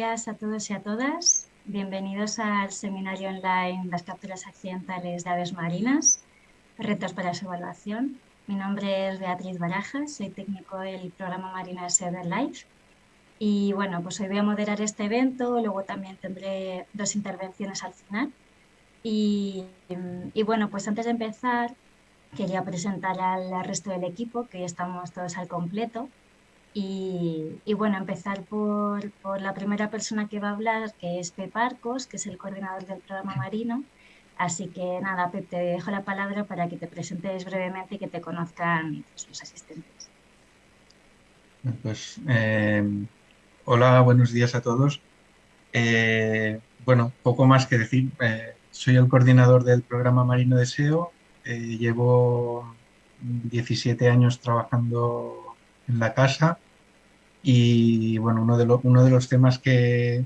Días a todos y a todas. Bienvenidos al seminario online Las capturas accidentales de aves marinas, retos para su evaluación. Mi nombre es Beatriz Barajas, soy técnico del programa marino de Sever Life. Y bueno, pues hoy voy a moderar este evento, luego también tendré dos intervenciones al final. Y, y bueno, pues antes de empezar, quería presentar al resto del equipo, que ya estamos todos al completo. Y, bueno, empezar por, por, la primera persona que va a hablar, que es Pep Arcos, que es el coordinador del programa marino. Así que nada, Pep, te dejo la palabra para que te presentes brevemente y que te conozcan los asistentes. Pues, eh, hola, buenos días a todos. Eh, bueno, poco más que decir. Eh, soy el coordinador del programa Marino Deseo. llevo 17 años trabajando en la casa. Y bueno, uno de, uno de los temas que,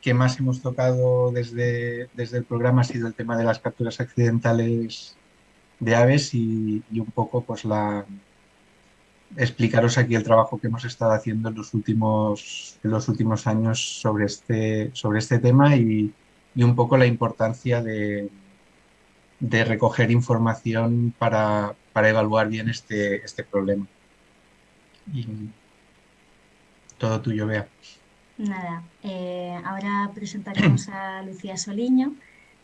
que, más hemos tocado desde, desde el programa ha sido el tema de las capturas accidentales de aves y, un poco pues la explicaros aquí el trabajo que hemos estado haciendo en los últimos, en los últimos años sobre este, sobre este tema y, y un poco la importancia de, de recoger información para, para, evaluar bien este, este problema y todo tuyo, Bea. Nada, eh, ahora presentaremos a Lucía Soliño,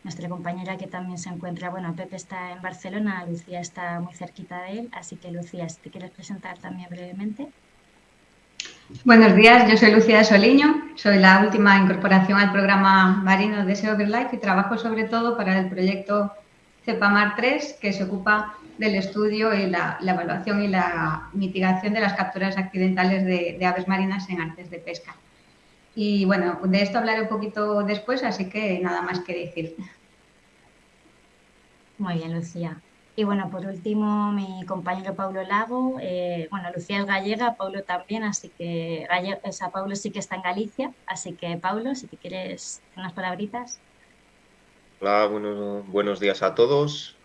nuestra compañera que también se encuentra, bueno, Pepe está en Barcelona, Lucía está muy cerquita de él, así que Lucía, si te quieres presentar también brevemente. Buenos días, yo soy Lucía Soliño, soy la última incorporación al programa Marino de Life y trabajo sobre todo para el proyecto CEPAMAR 3, que se ocupa del estudio y la, evaluación y la mitigación de las capturas accidentales de, aves marinas en artes de pesca. Y bueno, de esto hablaré un poquito después, así que nada más que decir. Muy bien, Lucía. Y bueno, por último, mi compañero Pablo Lago. Eh, bueno, Lucía es gallega, Pablo también, así que o sea, Pablo sí que está en Galicia. Así que, Pablo, si te quieres unas palabritas. Hola, buenos días a todos.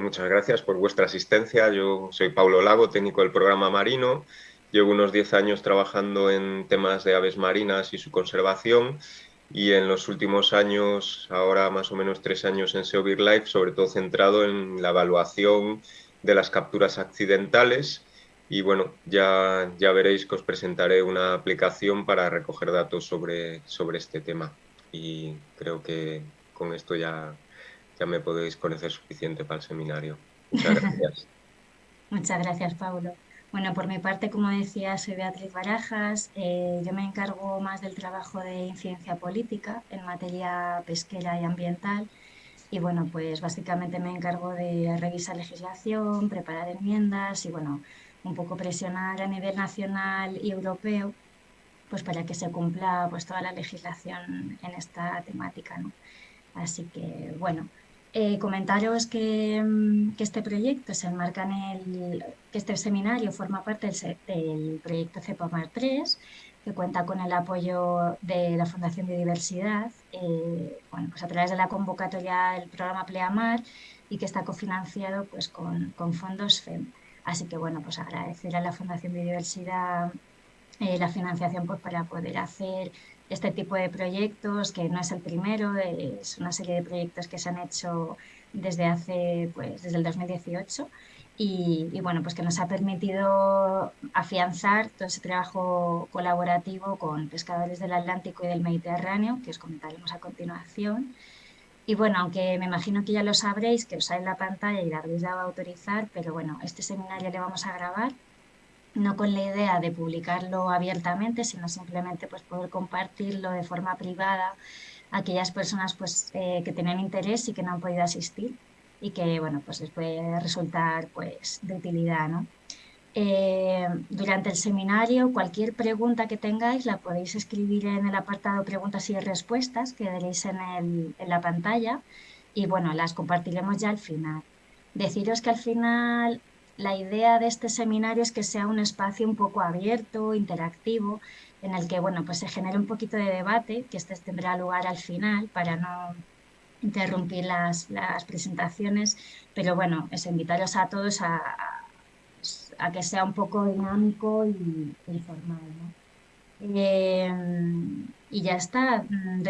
Muchas gracias por vuestra asistencia. Yo soy Pablo Lago, técnico del programa marino. Llevo unos 10 años trabajando en temas de aves marinas y su conservación y en los últimos años, ahora más o menos tres años en SEO Life, sobre todo centrado en la evaluación de las capturas accidentales y bueno, ya, ya veréis que os presentaré una aplicación para recoger datos sobre, sobre este tema y creo que con esto ya ya me podéis conocer suficiente para el seminario. Muchas gracias. Muchas gracias, Paulo. Bueno, por mi parte, como decía, soy Beatriz Barajas. Eh, yo me encargo más del trabajo de incidencia política en materia pesquera y ambiental. Y bueno, pues básicamente me encargo de revisar legislación, preparar enmiendas y bueno, un poco presionar a nivel nacional y europeo pues para que se cumpla pues toda la legislación en esta temática. ¿no? Así que bueno, eh, comentaros mm, que, este proyecto se enmarca en el, que este seminario forma parte del, proyecto CEPOMAR 3, que cuenta con el apoyo de la Fundación Biodiversidad, eh, bueno, pues a través de la convocatoria del programa Pleamar y que está cofinanciado pues, con, fondos FEM. Así que bueno, pues agradecer a la Fundación Biodiversidad eh, la financiación pues, para poder hacer este tipo de proyectos, que no es el primero, es una serie de proyectos que se han hecho desde hace, pues, desde el 2018 y, bueno, pues que nos ha permitido afianzar todo ese trabajo colaborativo con pescadores del Atlántico y del Mediterráneo, que os comentaremos a continuación. Y bueno, aunque me imagino que ya lo sabréis, que os sale la pantalla y la habéis dado a autorizar, pero bueno, este seminario le vamos a grabar no con la idea de publicarlo abiertamente, sino simplemente pues, poder compartirlo de forma privada a aquellas personas pues, eh, que tienen interés y que no han podido asistir y que bueno, pues les puede resultar pues, de utilidad. ¿no? Eh, durante el seminario, cualquier pregunta que tengáis la podéis escribir en el apartado preguntas y respuestas que veréis en, el, en la pantalla y bueno, las compartiremos ya al final. Deciros que al final la idea de este seminario es que sea un espacio un poco abierto, interactivo, en el que bueno, pues se genere un poquito de debate, que este tendrá lugar al final para no interrumpir las, presentaciones, pero bueno, es invitaros a todos a, que sea un poco dinámico y, informal. Em, y ya está, mm,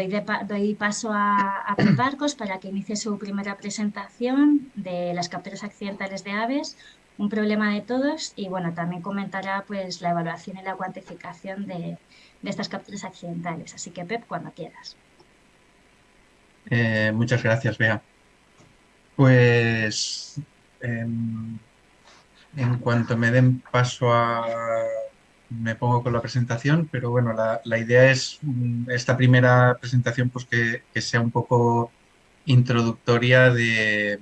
doy, paso a, a Pep para que inicie su primera presentación de las capturas accidentales de aves, un problema de todos y bueno, también comentará pues la evaluación y la cuantificación de, estas capturas accidentales. Así que Pep, cuando quieras. Eh, muchas gracias, Bea. Pues em, en cuanto me den paso a me pongo con la presentación, pero bueno, la, idea es mm, esta primera presentación pues que, sea un poco introductoria de,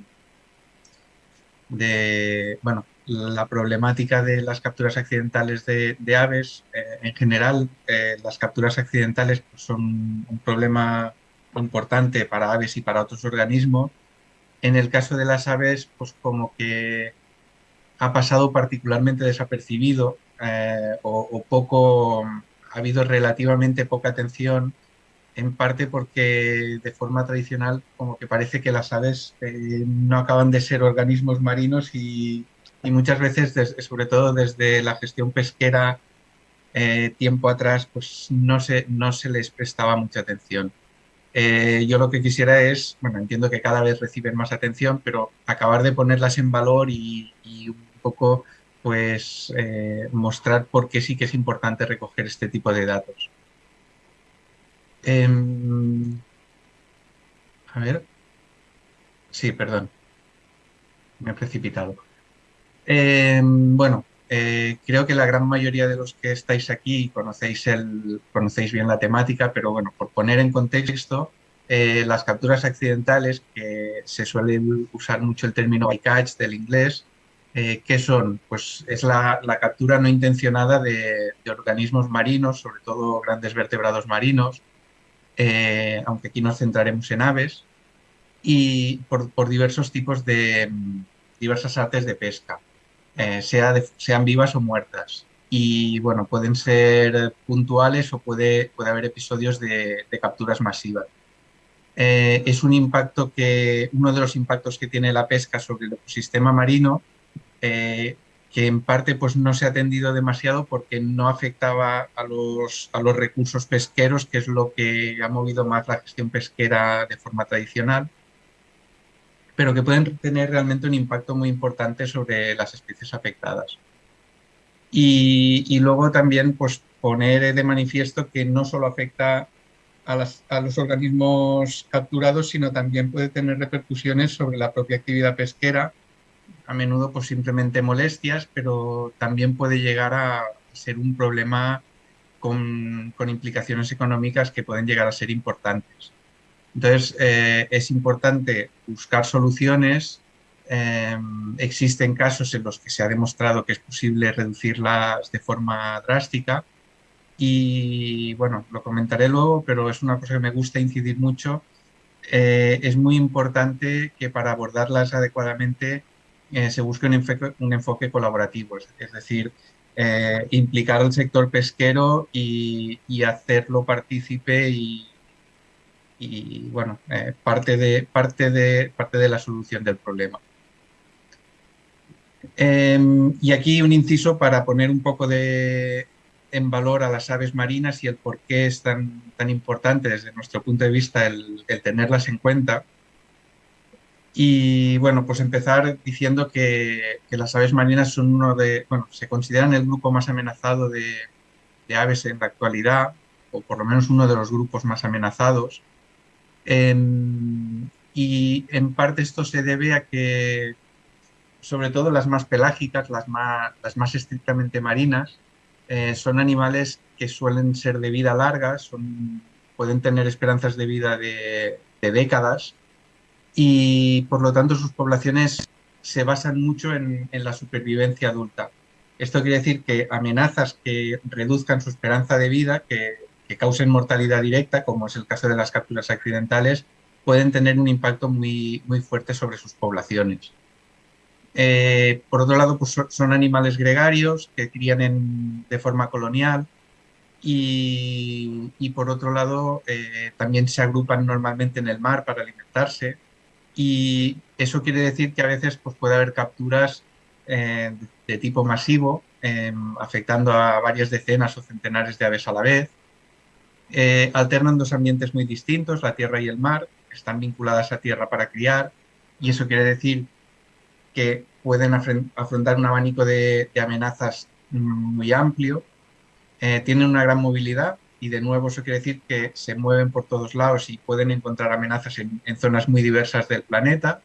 de, bueno, la problemática de las capturas accidentales de, aves. Eh, en general, eh, las capturas accidentales pues, son un problema importante para aves y para otros organismos. En el caso de las aves, pues como que ha pasado particularmente desapercibido eh, o, poco, ha habido relativamente poca atención, en parte porque de forma tradicional como que parece que las aves eh, no acaban de ser organismos marinos y, muchas veces, sobre todo desde la gestión pesquera eh, tiempo atrás, pues no se, no se les prestaba mucha atención. yo lo que quisiera es, bueno, entiendo que cada vez reciben más atención, pero acabar de ponerlas en valor y, un poco pues eh, mostrar por qué sí que es importante recoger este tipo de datos. Em, a ver. Sí, perdón. Me he precipitado. Em, bueno, eh, creo que la gran mayoría de los que estáis aquí conocéis, el, conocéis bien la temática, pero bueno, por poner en contexto, eh, las capturas accidentales, que se suele usar mucho el término bycatch del inglés, eh, ¿Qué son? Pues es la, captura no intencionada de, organismos marinos, sobre todo grandes vertebrados marinos, eh, aunque aquí nos centraremos en aves, y por, diversos tipos de diversas artes de pesca, eh, sea sean vivas o muertas. Y bueno, pueden ser puntuales o puede, puede haber episodios de, de capturas masivas. es un impacto que, uno de los impactos que tiene la pesca sobre el ecosistema marino eh, que en parte pues, no se ha atendido demasiado porque no afectaba a los, a los recursos pesqueros, que es lo que ha movido más la gestión pesquera de forma tradicional, pero que pueden tener realmente un impacto muy importante sobre las especies afectadas. Y, luego también pues, poner de manifiesto que no solo afecta a, a, los organismos capturados, sino también puede tener repercusiones sobre la propia actividad pesquera a menudo pues simplemente molestias, pero también puede llegar a ser un problema con, implicaciones económicas que pueden llegar a ser importantes. Entonces, eh, es importante buscar soluciones. Eh, existen casos en los que se ha demostrado que es posible reducirlas de forma drástica y, bueno, lo comentaré luego, pero es una cosa que me gusta incidir mucho. Eh, es muy importante que para abordarlas adecuadamente eh, se busque un enfoque, colaborativo, es, decir, eh, implicar al sector pesquero y, hacerlo partícipe y, bueno, eh, parte, de, parte, de, parte de la solución del problema. Em, y aquí un inciso para poner un poco de, en valor a las aves marinas y el por qué es tan, tan importante desde nuestro punto de vista el tenerlas en cuenta. Y bueno, pues empezar diciendo que, las aves marinas son uno de, bueno, se consideran el grupo más amenazado de, aves en la actualidad, o por lo menos uno de los grupos más amenazados. y en parte esto se debe a que, sobre todo las más pelágicas, las más, las más estrictamente marinas, eh, son animales que suelen ser de vida larga, son, pueden tener esperanzas de vida de décadas y por lo tanto sus poblaciones se basan mucho en, la supervivencia adulta. Esto quiere decir que amenazas que reduzcan su esperanza de vida, que, causen mortalidad directa, como es el caso de las capturas accidentales, pueden tener un impacto muy, muy fuerte sobre sus poblaciones. Eh, por otro lado, pues son animales gregarios que crían de forma colonial y, por otro lado eh, también se agrupan normalmente en el mar para alimentarse y eso quiere decir que a veces pues, puede haber capturas eh, de tipo masivo em, afectando a varias decenas o centenares de aves a la vez. Eh, alternan dos ambientes muy distintos, la tierra y el mar, están vinculadas a tierra para criar y eso quiere decir que pueden afrontar un abanico de, amenazas mm, muy amplio, eh, tienen una gran movilidad y de nuevo eso quiere decir que se mueven por todos lados y pueden encontrar amenazas en, zonas muy diversas del planeta.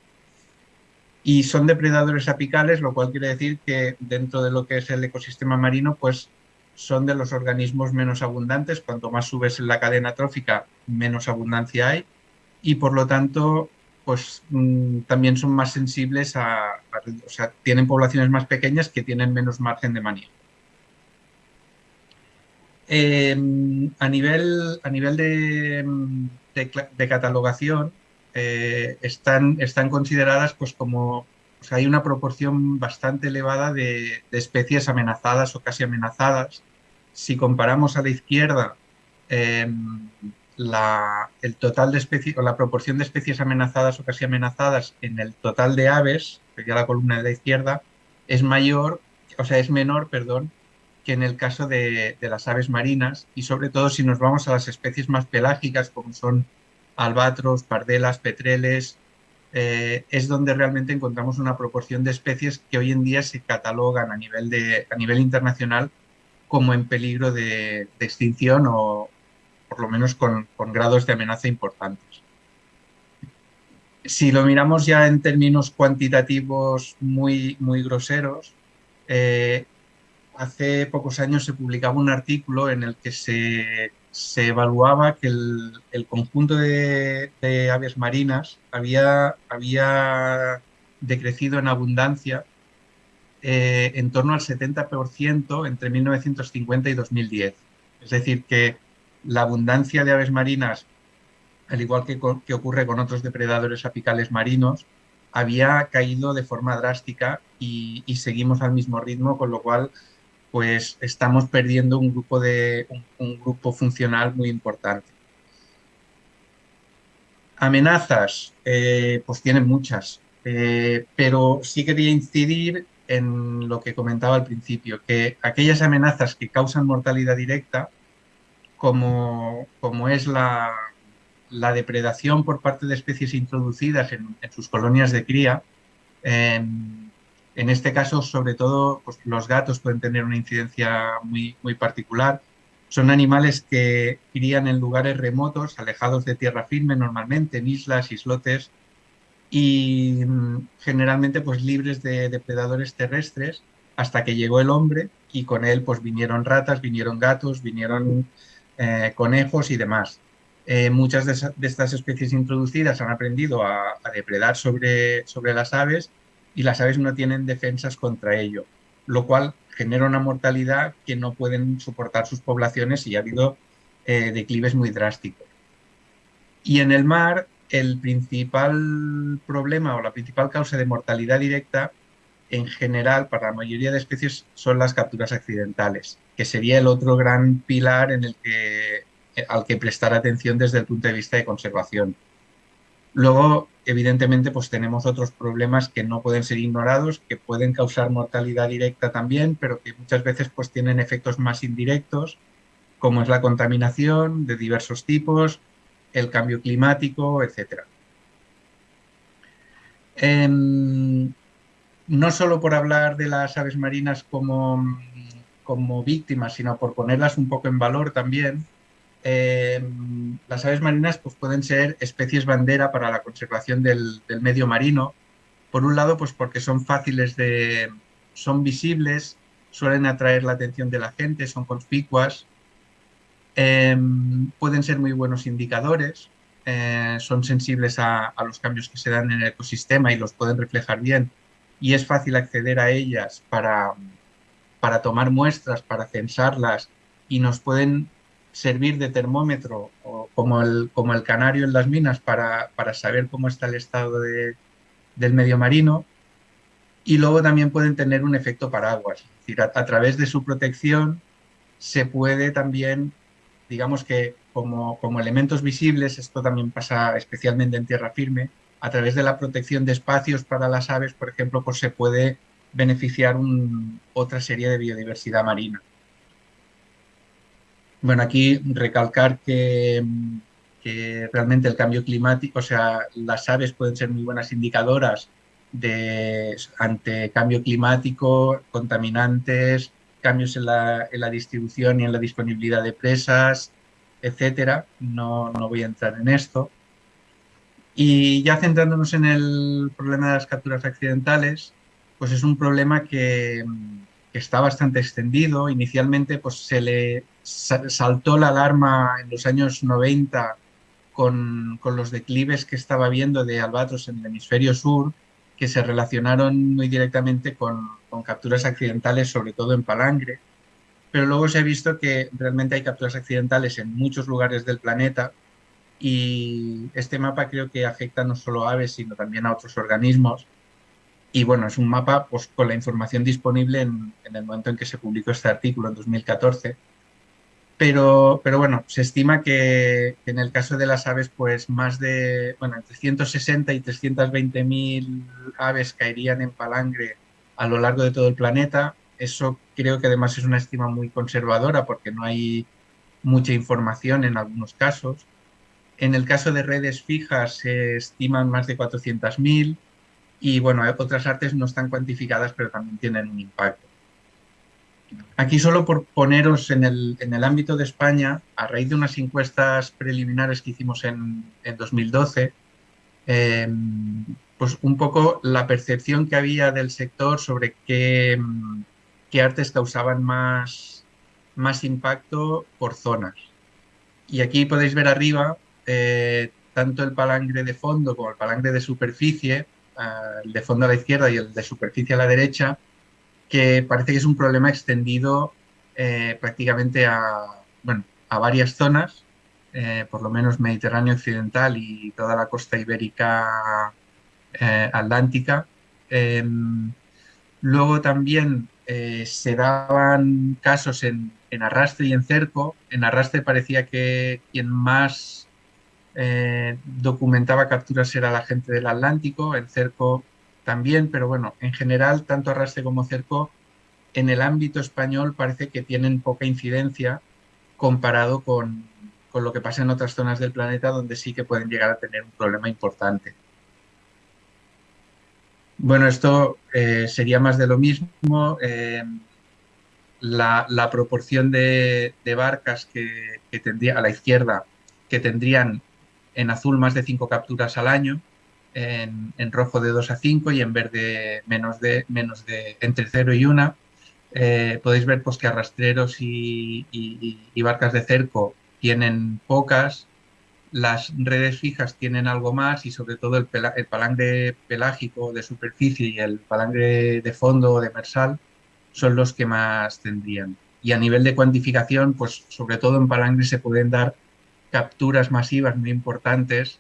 Y son depredadores apicales, lo cual quiere decir que dentro de lo que es el ecosistema marino, pues son de los organismos menos abundantes. Cuanto más subes en la cadena trófica, menos abundancia hay. Y por lo tanto, pues mm, también son más sensibles a, o sea, tienen poblaciones más pequeñas que tienen menos margen de manejo. Em, a nivel, a nivel de, catalogación, eh, están, están consideradas pues como, hay una proporción bastante elevada de, especies amenazadas o casi amenazadas. Si comparamos a la izquierda em, la, el total de especies o la proporción de especies amenazadas o casi amenazadas en el total de aves, sería la columna de la izquierda, es mayor, o sea, es menor, perdón, que en el caso de, las aves marinas y sobre todo si nos vamos a las especies más pelágicas como son albatros, pardelas, petreles, eh, es donde realmente encontramos una proporción de especies que hoy en día se catalogan a nivel, de, a nivel internacional como en peligro de, extinción o, por lo menos con, grados de amenaza importantes. Si lo miramos ya en términos cuantitativos muy, muy groseros, eh, hace pocos años se publicaba un artículo en el que se, evaluaba que el, conjunto de, aves marinas había, había decrecido en abundancia eh, en torno al 70% entre 1950 y 2010. Es decir, que la abundancia de aves marinas, al igual que, ocurre con otros depredadores apicales marinos, había caído de forma drástica y, seguimos al mismo ritmo, con lo cual pues estamos perdiendo un grupo, de, un, grupo funcional muy importante. Amenazas, eh, pues tienen muchas, eh, pero sí quería incidir en lo que comentaba al principio, que aquellas amenazas que causan mortalidad directa como, como es la, depredación por parte de especies introducidas en, sus colonias de cría. En, este caso, sobre todo, pues, los gatos pueden tener una incidencia muy, muy particular. Son animales que crían en lugares remotos, alejados de tierra firme normalmente, en islas, islotes, y mm, generalmente pues libres de depredadores terrestres hasta que llegó el hombre y con él pues vinieron ratas, vinieron gatos, vinieron eh, conejos y demás. Eh, muchas de, estas especies introducidas han aprendido a, depredar sobre, sobre las aves y las aves no tienen defensas contra ello, lo cual genera una mortalidad que no pueden soportar sus poblaciones y ha habido eh, declives muy drásticos. Y en el mar, el principal problema o la principal causa de mortalidad directa en general para la mayoría de especies son las capturas accidentales, que sería el otro gran pilar al que prestar atención desde el punto de vista de conservación. Luego, evidentemente, pues tenemos otros problemas que no pueden ser ignorados, que pueden causar mortalidad directa también, pero que muchas veces pues tienen efectos más indirectos, como es la contaminación de diversos tipos, el cambio climático, etc no solo por hablar de las aves marinas como, como víctimas, sino por ponerlas un poco en valor también, eh, las aves marinas pues, pueden ser especies bandera para la conservación del, medio marino. Por un lado, pues porque son fáciles de... son visibles, suelen atraer la atención de la gente, son conspicuas, em, pueden ser muy buenos indicadores, eh, son sensibles a, los cambios que se dan en el ecosistema y los pueden reflejar bien y es fácil acceder a ellas para, para tomar muestras, para censarlas y nos pueden servir de termómetro o como, el, como el canario en las minas para, saber cómo está el estado del medio marino y luego también pueden tener un efecto paraguas, es a, través de su protección se puede también, digamos que como, como elementos visibles, esto también pasa especialmente en tierra firme, a través de la protección de espacios para las aves, por ejemplo, pues se puede beneficiar otra serie de biodiversidad marina. Bueno, aquí recalcar que, que, realmente el cambio climático, o sea, las aves pueden ser muy buenas indicadoras de, ante cambio climático, contaminantes, cambios en la, en la distribución y en la disponibilidad de presas, etcétera. No, no voy a entrar en esto. Y ya centrándonos en el problema de las capturas accidentales, pues es un problema que, que está bastante extendido. Inicialmente pues se le saltó la alarma en los años 90 con, con, los declives que estaba viendo de albatros en el hemisferio sur, que se relacionaron muy directamente con, con capturas accidentales, sobre todo en palangre. Pero luego se ha visto que realmente hay capturas accidentales en muchos lugares del planeta y este mapa creo que afecta no solo a aves, sino también a otros organismos y bueno, es un mapa pues, con la información disponible en, el momento en que se publicó este artículo, en 2014. Pero, pero bueno, se estima que, que en el caso de las aves, pues más de, bueno, entre 160 y 320 mil aves caerían en palangre a lo largo de todo el planeta. Eso creo que además es una estima muy conservadora porque no hay mucha información en algunos casos. En el caso de redes fijas se estiman más de 400.000 y bueno, otras artes no están cuantificadas, pero también tienen un impacto. Aquí solo por poneros en el, en el ámbito de España, a raíz de unas encuestas preliminares que hicimos en, en 2012, eh, pues un poco la percepción que había del sector sobre qué, qué artes causaban más, más impacto por zonas. Y aquí podéis ver arriba eh, tanto el palangre de fondo como el palangre de superficie, el de fondo a la izquierda y el de superficie a la derecha, que parece que es un problema extendido eh, prácticamente a, bueno, a varias zonas, eh, por lo menos Mediterráneo occidental y toda la costa ibérica eh, atlántica. Em, luego también se daban casos en, en, arrastre y en cerco. En arrastre parecía que quien más eh, documentaba capturas era la gente del Atlántico, en cerco también, pero bueno, en general, tanto arrastre como cerco, en el ámbito español parece que tienen poca incidencia comparado con, con lo que pasa en otras zonas del planeta donde sí que pueden llegar a tener un problema importante. Bueno, esto eh, sería más de lo mismo. Eh, la, la, proporción de, de barcas que, que, tendría a la izquierda que tendrían en azul más de 5 capturas al año, en, en, rojo de 2 a 5 y en verde menos de, menos de entre 0 y 1. Eh, podéis ver pues, que arrastreros y, y, barcas de cerco tienen pocas, las redes fijas tienen algo más y sobre todo el, pela, el palangre pelágico de superficie y el palangre de fondo o demersal son los que más tendrían. Y a nivel de cuantificación, pues sobre todo en palangre se pueden dar capturas masivas muy importantes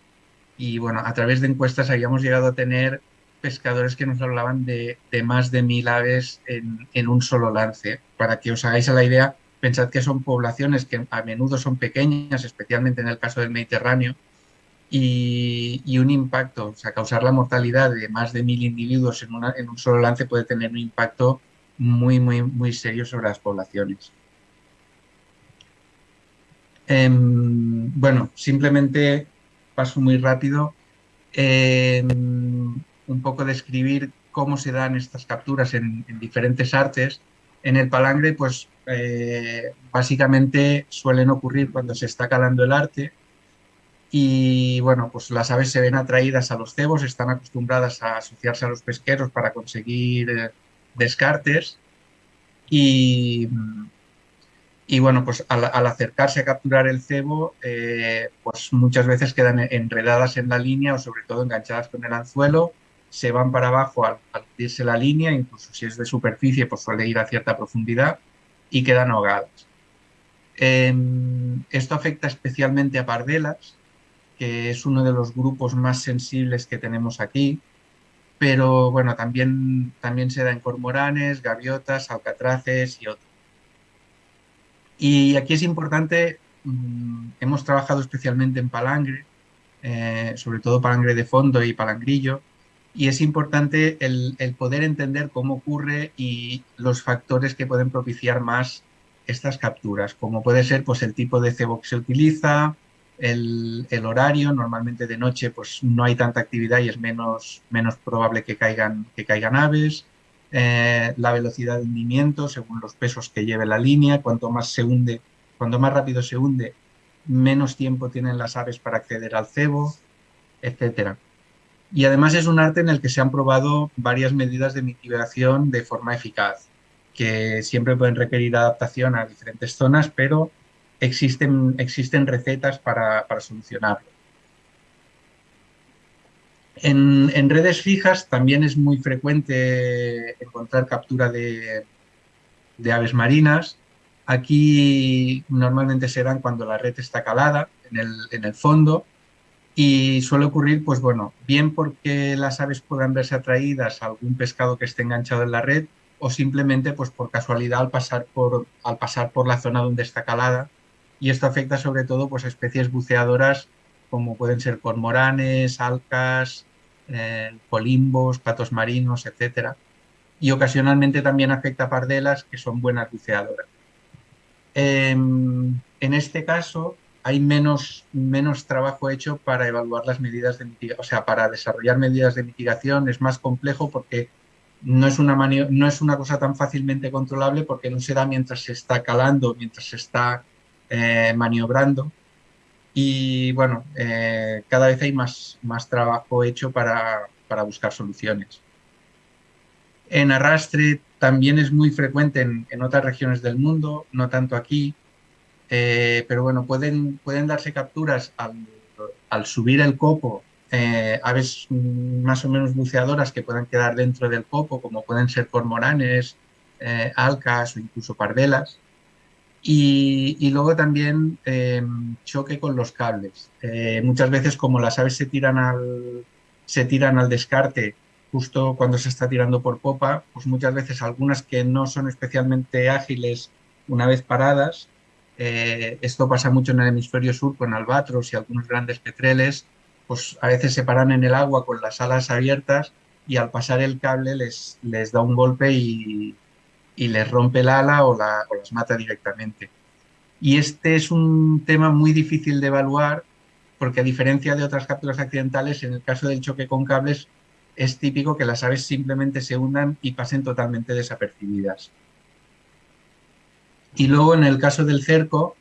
y bueno, a través de encuestas habíamos llegado a tener pescadores que nos hablaban de, de más de mil aves en, en, un solo lance. Para que os hagáis a la idea, pensad que son poblaciones que a menudo son pequeñas, especialmente en el caso del Mediterráneo, y, y un impacto, o sea, causar la mortalidad de más de mil individuos en, una, en un solo lance puede tener un impacto muy, muy, muy serio sobre las poblaciones. Eh, bueno, simplemente paso muy rápido. Eh, un poco describir cómo se dan estas capturas en, en diferentes artes. En el palangre, pues eh, básicamente suelen ocurrir cuando se está calando el arte y bueno, pues las aves se ven atraídas a los cebos, están acostumbradas a asociarse a los pesqueros para conseguir eh, descartes y, y bueno, pues al, acercarse a capturar el cebo, eh, pues muchas veces quedan enredadas en la línea o sobre todo enganchadas con el anzuelo, se van para abajo al, al irse la línea, incluso si es de superficie, pues suele ir a cierta profundidad y quedan ahogadas. Eh, esto afecta especialmente a pardelas, que es uno de los grupos más sensibles que tenemos aquí, pero bueno, también, también se da en cormoranes, gaviotas, alcatraces y otros. Y aquí es importante, mmm, hemos trabajado especialmente en palangre, eh, sobre todo palangre de fondo y palangrillo, y es importante el, poder entender cómo ocurre y los factores que pueden propiciar más estas capturas, como puede ser pues, el tipo de cebo que se utiliza, el, horario, normalmente de noche pues, no hay tanta actividad y es menos, menos probable que caigan, que caigan aves, eh, la velocidad de hundimiento según los pesos que lleve la línea, cuanto más se hunde, cuanto más rápido se hunde, menos tiempo tienen las aves para acceder al cebo, etcétera. Y además es un arte en el que se han probado varias medidas de mitigación de forma eficaz, que siempre pueden requerir adaptación a diferentes zonas, pero existen, existen recetas para, solucionarlo. En, redes fijas también es muy frecuente encontrar captura de, aves marinas. Aquí normalmente se dan cuando la red está calada en el, fondo y suele ocurrir, pues bueno, bien porque las aves puedan verse atraídas a algún pescado que esté enganchado en la red o simplemente pues por casualidad al pasar por, al pasar por la zona donde está calada y esto afecta sobre todo pues, a especies buceadoras como pueden ser cormoranes, alcas, eh, colimbos, patos marinos, etc. Y ocasionalmente también afecta a pardelas que son buenas buceadoras. Em, en este caso, hay menos, menos trabajo hecho para evaluar las medidas de mitigación, o sea, para desarrollar medidas de mitigación es más complejo porque no es, una no es una cosa tan fácilmente controlable porque no se da mientras se está calando, mientras se está eh, maniobrando. Y bueno, eh, cada vez hay más, más trabajo hecho para, para, buscar soluciones. En arrastre también es muy frecuente en, en otras regiones del mundo, no tanto aquí, eh, pero bueno, pueden, pueden darse capturas al, subir el copo, eh, aves más o menos buceadoras que puedan quedar dentro del copo, como pueden ser cormoranes, alcas o incluso pardelas. Y, luego también choque con los cables. muchas veces como las aves se tiran, al, se tiran al descarte justo cuando se está tirando por popa, pues muchas veces algunas que no son especialmente ágiles una vez paradas, eh, esto pasa mucho en el hemisferio sur con albatros y algunos grandes petreles, pues a veces se paran en el agua con las alas abiertas y al pasar el cable les, les da un golpe y, les rompe el ala o, la, o las mata directamente. Y este es un tema muy difícil de evaluar porque a diferencia de otras capturas accidentales, en el caso del choque con cables es típico que las aves simplemente se hundan y pasen totalmente desapercibidas. Y luego en el caso del cerco,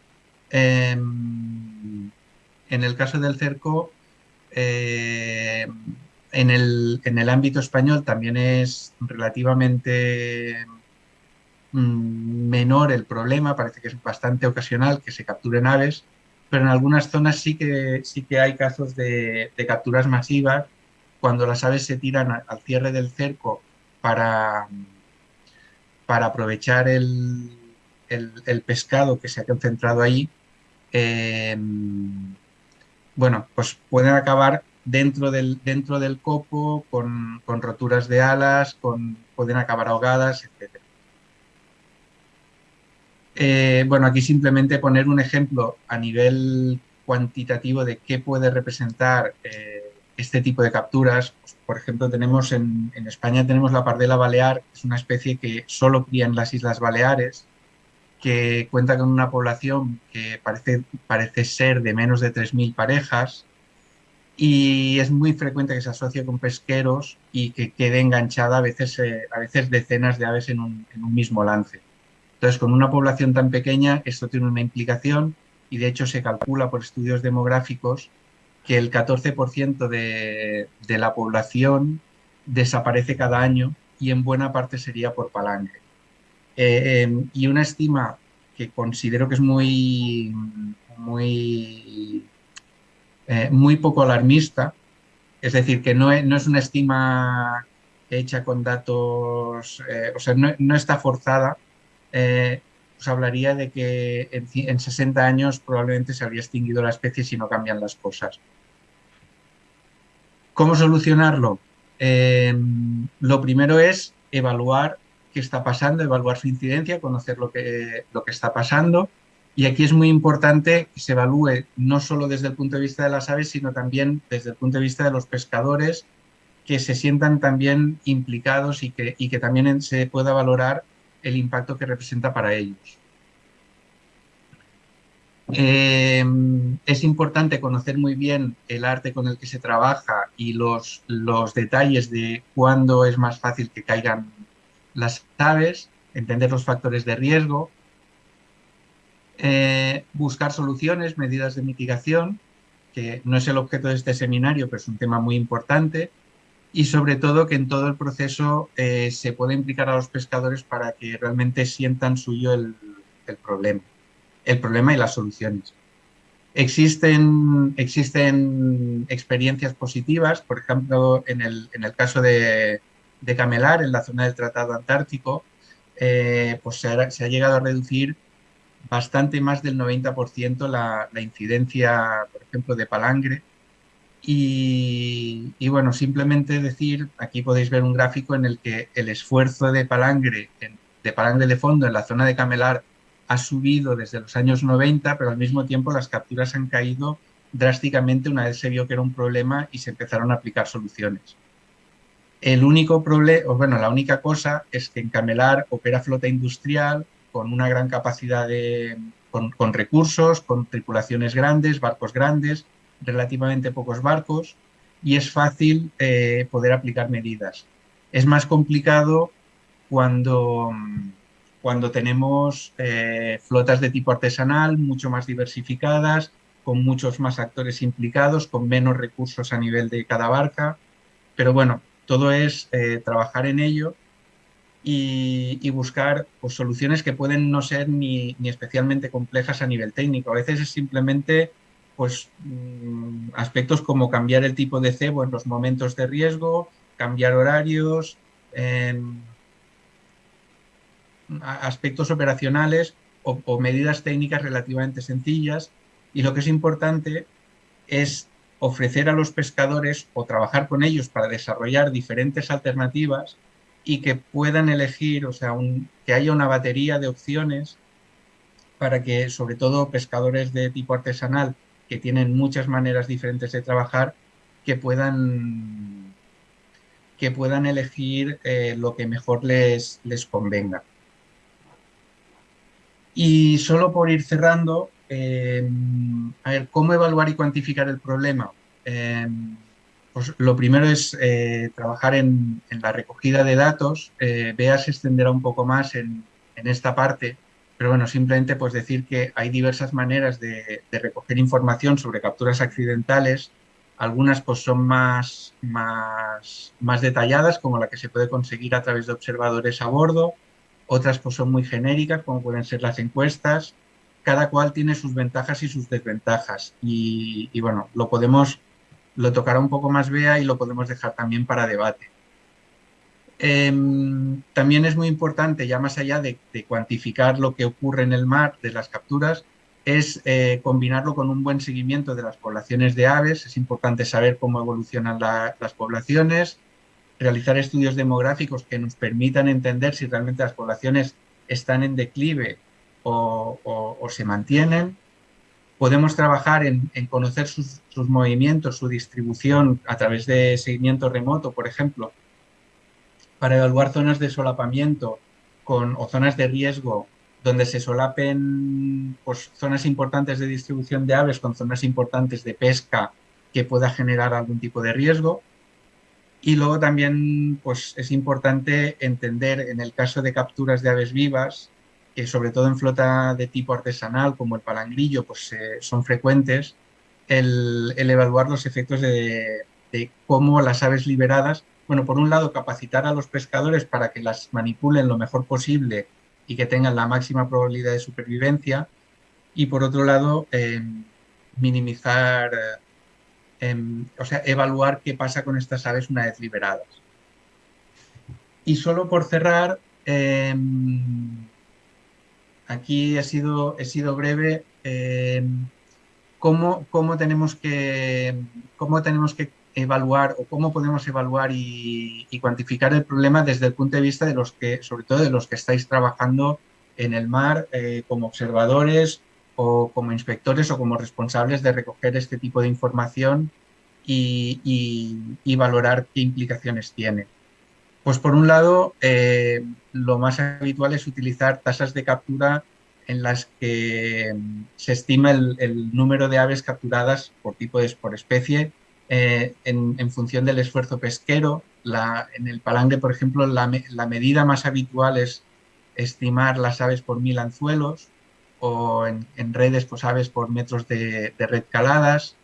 em, en el caso del cerco, em, en, el, ámbito español también es relativamente mm, menor el problema, parece que es bastante ocasional que se capturen aves, pero en algunas zonas sí que, sí que hay casos de, capturas masivas cuando las aves se tiran al cierre del cerco para, para aprovechar el, el, pescado que se ha concentrado ahí, em, bueno, pues pueden acabar dentro del, dentro del copo con, roturas de alas, con, pueden acabar ahogadas, etc. Eh, bueno, aquí simplemente poner un ejemplo a nivel cuantitativo de qué puede representar eh, este tipo de capturas. Por ejemplo, tenemos en, en, España tenemos la pardela balear, que es una especie que solo cría en las Islas Baleares, que cuenta con una población que parece, parece ser de menos de 3.000 parejas y es muy frecuente que se asocie con pesqueros y que quede enganchada a veces, eh, a veces decenas de aves en un, mismo lance. Entonces, con una población tan pequeña, esto tiene una implicación y de hecho se calcula por estudios demográficos que el 14% de, la población desaparece cada año y en buena parte sería por palanque. Eh, em, y una estima que considero que es muy, muy, eh, muy poco alarmista, es decir, que no es, no es una estima hecha con datos, eh, o sea, no, está forzada, pues hablaría de que en, en, 60 años probablemente se habría extinguido la especie si no cambian las cosas. ¿Cómo solucionarlo? Em, lo primero es evaluar qué está pasando, evaluar su incidencia, conocer lo que, lo que está pasando. Y aquí es muy importante que se evalúe no solo desde el punto de vista de las aves, sino también desde el punto de vista de los pescadores que se sientan también implicados y que, y que también se pueda valorar el impacto que representa para ellos. Eh, es importante conocer muy bien el arte con el que se trabaja y los, los detalles de cuándo es más fácil que caigan las aves, entender los factores de riesgo, eh, buscar soluciones, medidas de mitigación, que no es el objeto de este seminario, pero es un tema muy importante, y sobre todo que en todo el proceso eh, se pueda implicar a los pescadores para que realmente sientan suyo el, problema, el problema y las soluciones. Existen, existen experiencias positivas, por ejemplo, en el, caso de, Camelar, en la zona del Tratado Antártico, eh, pues se ha, llegado a reducir bastante más del 90% la, la incidencia, por ejemplo, de palangre, y, bueno, simplemente decir, aquí podéis ver un gráfico en el que el esfuerzo de palangre, de palangre de fondo en la zona de Camelar ha subido desde los años 90, pero al mismo tiempo las capturas han caído drásticamente una vez se vio que era un problema y se empezaron a aplicar soluciones. El único problema, bueno, la única cosa es que en Camelar opera flota industrial con una gran capacidad de, con recursos, con tripulaciones grandes, barcos grandes, relativamente pocos barcos y es fácil eh, poder aplicar medidas. Es más complicado cuando, cuando tenemos eh, flotas de tipo artesanal mucho más diversificadas, con muchos más actores implicados, con menos recursos a nivel de cada barca. Pero bueno, todo es eh, trabajar en ello y, buscar pues, soluciones que pueden no ser ni, ni especialmente complejas a nivel técnico. A veces es simplemente pues, mm, aspectos como cambiar el tipo de cebo en los momentos de riesgo, cambiar horarios, em, aspectos operacionales o, medidas técnicas relativamente sencillas. Y lo que es importante es ofrecer a los pescadores o trabajar con ellos para desarrollar diferentes alternativas y que puedan elegir, o sea, que haya una batería de opciones para que sobre todo pescadores de tipo artesanal que tienen muchas maneras diferentes de trabajar, que puedan, que puedan elegir eh, lo que mejor les, les convenga. Y solo por ir cerrando, eh, a ver, ¿cómo evaluar y cuantificar el problema? Eh, pues lo primero es trabajar en, la recogida de datos. Bea se extenderá un poco más en, en esta parte, pero bueno, simplemente pues decir que hay diversas maneras de, recoger información sobre capturas accidentales. Algunas pues son más, más, más detalladas, como la que se puede conseguir a través de observadores a bordo. Otras pues son muy genéricas, como pueden ser las encuestas. Cada cual tiene sus ventajas y sus desventajas. Y, bueno, lo podemos, lo tocará un poco más Bea y lo podemos dejar también para debate. Em, también es muy importante, ya más allá de, cuantificar lo que ocurre en el mar de las capturas, es eh, combinarlo con un buen seguimiento de las poblaciones de aves. Es importante saber cómo evolucionan las poblaciones, realizar estudios demográficos que nos permitan entender si realmente las poblaciones están en declive o, se mantienen. Podemos trabajar en, conocer sus movimientos, su distribución a través de seguimiento remoto, por ejemplo, para evaluar zonas de solapamiento con, o zonas de riesgo donde se solapen pues, zonas importantes de distribución de aves con zonas importantes de pesca que pueda generar algún tipo de riesgo. Y luego también pues, es importante entender en el caso de capturas de aves vivas, que sobre todo en flota de tipo artesanal como el palangrillo pues, son frecuentes, el, evaluar los efectos de cómo las aves liberadas bueno, por un lado, capacitar a los pescadores para que las manipulen lo mejor posible y que tengan la máxima probabilidad de supervivencia. Y por otro lado, em, minimizar, em, o sea, evaluar qué pasa con estas aves una vez liberadas. Y solo por cerrar, em, aquí he sido, he sido breve, ¿cómo, cómo, tenemos que, cómo tenemos que evaluar o cómo podemos evaluar y, cuantificar el problema desde el punto de vista de los que, sobre todo de los que estáis trabajando en el mar eh, como observadores o como inspectores o como responsables de recoger este tipo de información y, valorar qué implicaciones tiene. Pues por un lado, eh, lo más habitual es utilizar tasas de captura en las que se estima el, número de aves capturadas por tipo de por especie eh, en, función del esfuerzo pesquero. en el palangre, por ejemplo, la, medida más habitual es estimar las aves por mil anzuelos o en, redes, pues aves por metros de, de red caladas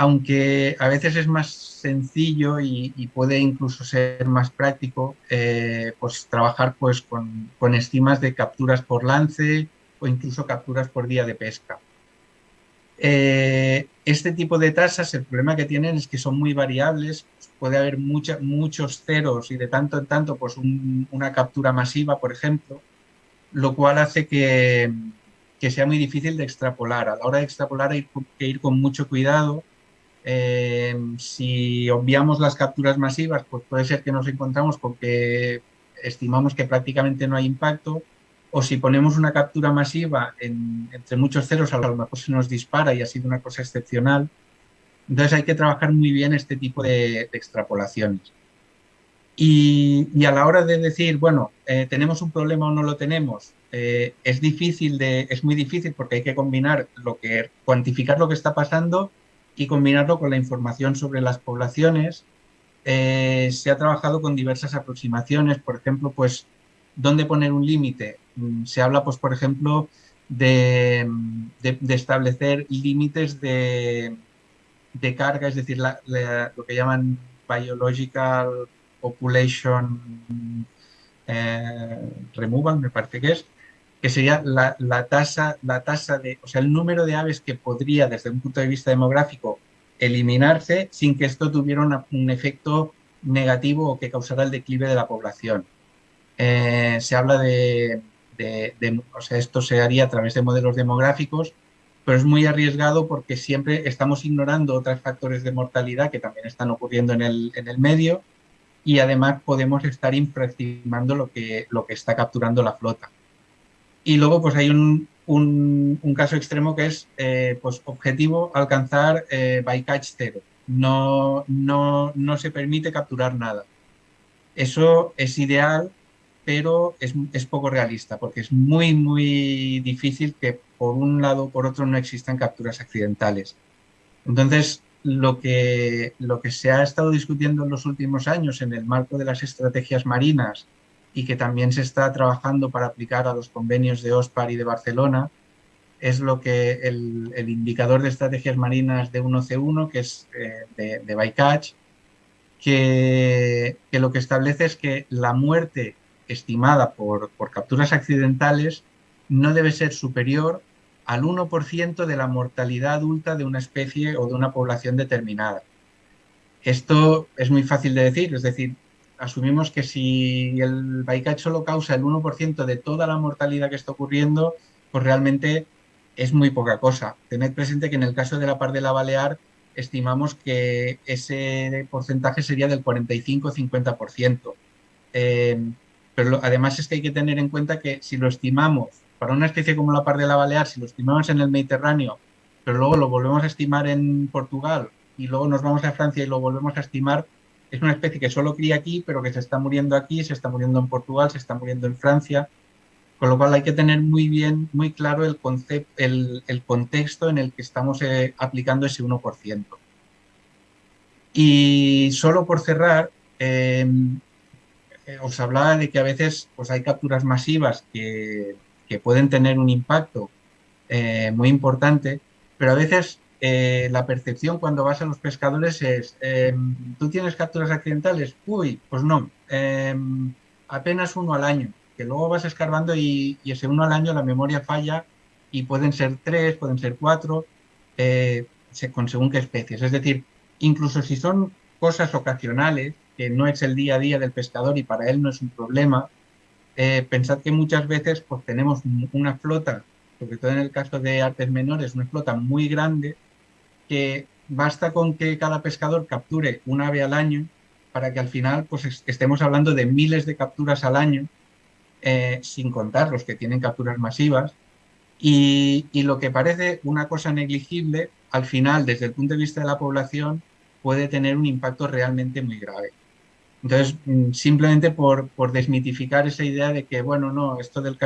aunque a veces es más sencillo y, puede incluso ser más práctico, eh, pues trabajar pues con, estimas de capturas por lance o incluso capturas por día de pesca. Eh, este tipo de tasas, el problema que tienen es que son muy variables, puede haber muchos ceros y de tanto en tanto pues una captura masiva, por ejemplo, lo cual hace que, sea muy difícil de extrapolar. A la hora de extrapolar hay que ir con mucho cuidado eh, si obviamos las capturas masivas, pues puede ser que nos encontramos con que estimamos que prácticamente no hay impacto, o si ponemos una captura masiva entre muchos ceros, a lo mejor se nos dispara y ha sido una cosa excepcional. Entonces hay que trabajar muy bien este tipo de, extrapolaciones. Y, a la hora de decir, bueno, eh, ¿tenemos un problema o no lo tenemos? Eh, es difícil, de, es muy difícil porque hay que combinar lo que, cuantificar lo que está pasando y combinarlo con la información sobre las poblaciones. Eh, se ha trabajado con diversas aproximaciones, por ejemplo, pues, ¿dónde poner un límite? Mm, se habla, pues, por ejemplo, de, establecer límites de, carga, es decir, lo que llaman biological population eh, removal, me parece que es, que sería la, tasa, la tasa de, o sea, el número de aves que podría, desde un punto de vista demográfico, eliminarse sin que esto tuviera un efecto negativo o que causara el declive de la población. Eh, se habla de, o sea, esto se haría a través de modelos demográficos, pero es muy arriesgado porque siempre estamos ignorando otros factores de mortalidad que también están ocurriendo en el, en el medio y además podemos estar infraestimando lo que, lo que está capturando la flota. Y luego pues hay un, un, caso extremo que es eh, pues, objetivo alcanzar eh, bycatch cero. No, no, no se permite capturar nada. Eso es ideal, pero es, es, poco realista porque es muy, muy difícil que por un lado o por otro no existan capturas accidentales. Entonces, lo que, lo que se ha estado discutiendo en los últimos años en el marco de las estrategias marinas y que también se está trabajando para aplicar a los convenios de OSPAR y de Barcelona, es lo que el, indicador de estrategias marinas de 1C1, que es eh, de, de bycatch, que, que, lo que establece es que la muerte estimada por, por capturas accidentales no debe ser superior al 1% de la mortalidad adulta de una especie o de una población determinada. Esto es muy fácil de decir, es decir, asumimos que si el bycatch solo causa el 1% de toda la mortalidad que está ocurriendo, pues realmente es muy poca cosa. Tened presente que en el caso de la par de la Balear estimamos que ese porcentaje sería del 45-50%. Eh, pero además es que hay que tener en cuenta que si lo estimamos para una especie como la par de la Balear, si lo estimamos en el Mediterráneo, pero luego lo volvemos a estimar en Portugal y luego nos vamos a Francia y lo volvemos a estimar, es una especie que solo cría aquí, pero que se está muriendo aquí, se está muriendo en Portugal, se está muriendo en Francia, con lo cual hay que tener muy bien, muy claro el, concepto, el, contexto en el que estamos eh, aplicando ese 1%. Y solo por cerrar, em, os hablaba de que a veces pues, hay capturas masivas que, que pueden tener un impacto eh, muy importante, pero a veces eh, la percepción cuando vas a los pescadores es, em, ¿tú tienes capturas accidentales? Uy, pues no, em, apenas uno al año, que luego vas escarbando y, ese uno al año la memoria falla y pueden ser tres, pueden ser cuatro, eh, con según qué especies. Es decir, incluso si son cosas ocasionales, que no es el día a día del pescador y para él no es un problema, eh, pensad que muchas veces pues, tenemos una flota, sobre todo en el caso de artes menores, una flota muy grande que basta con que cada pescador capture un ave al año para que al final pues, estemos hablando de miles de capturas al año, eh, sin contar los que tienen capturas masivas. Y, lo que parece una cosa negligible, al final, desde el punto de vista de la población, puede tener un impacto realmente muy grave. Entonces, mm, simplemente por, desmitificar esa idea de que, bueno, no, esto del,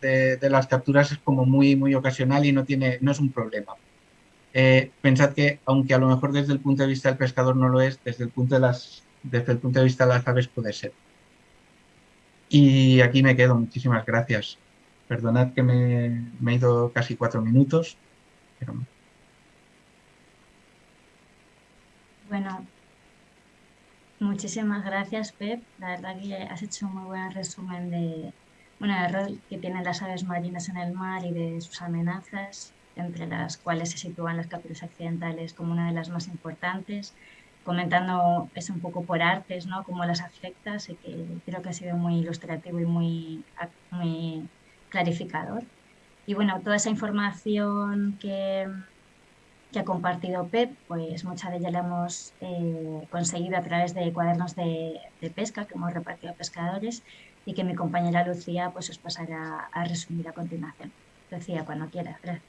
de, las capturas es como muy, muy ocasional y no, tiene, no es un problema. Eh, pensad que, aunque a lo mejor desde el punto de vista del pescador no lo es, desde el punto de, las, desde el punto de vista de las aves puede ser. Y aquí me quedo, muchísimas gracias. Perdonad que me, he ido casi cuatro minutos. Bueno, Muchísimas gracias, Pep. La verdad que has hecho un muy buen resumen de, bueno, el rol que tienen las aves marinas en el mar y de sus amenazas, entre las cuales se sitúan las capturas accidentales como una de las más importantes, comentando eso un poco por artes, ¿no? Cómo las afecta, así que creo que ha sido muy ilustrativo y muy, muy clarificador. Y bueno, toda esa información que, que ha compartido Pep, pues mucha de ella la hemos eh, conseguido a través de cuadernos de, pesca que hemos repartido a pescadores y que mi compañera Lucía pues os pasará a resumir a continuación. Lucía, cuando quieras. Gracias.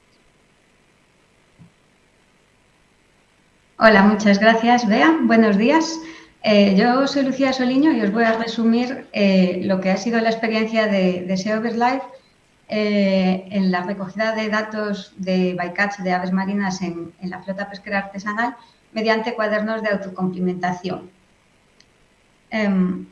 Hola, muchas gracias, Bea. Buenos días. Eh, yo soy Lucía Soliño y os voy a resumir eh, lo que ha sido la experiencia de, de Life eh, en la recogida de datos de bycatch de aves marinas en, la flota pesquera artesanal mediante cuadernos de autocomplementación. Em,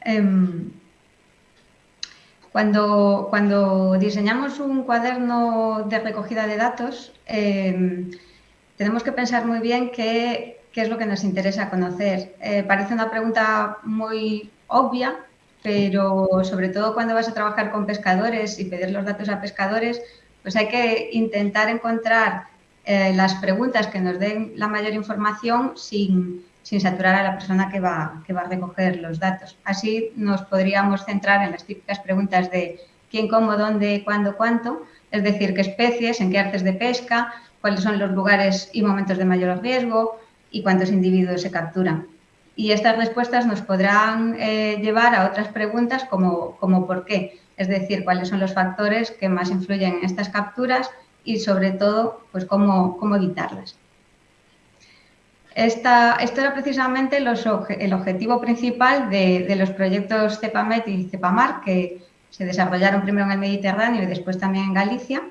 em, cuando, cuando, diseñamos un cuaderno de recogida de datos, em, tenemos que pensar muy bien que qué es lo que nos interesa conocer. Eh, parece una pregunta muy obvia, pero sobre todo cuando vas a trabajar con pescadores y pedir los datos a pescadores, pues hay que intentar encontrar eh, las preguntas que nos den la mayor información sin, saturar a la persona que va, que va a recoger los datos. Así nos podríamos centrar en las típicas preguntas de quién, cómo, dónde, cuándo, cuánto, es decir, qué especies, en qué artes de pesca, cuáles son los lugares y momentos de mayor riesgo, y cuántos individuos se capturan. Y estas respuestas nos podrán eh, llevar a otras preguntas como, como por qué, es decir, cuáles son los factores que más influyen en estas capturas y sobre todo, pues cómo, cómo evitarlas. Esta, esto era precisamente los, el objetivo principal de, de, los proyectos CEPAMET y CEPAMAR que se desarrollaron primero en el Mediterráneo y después también en Galicia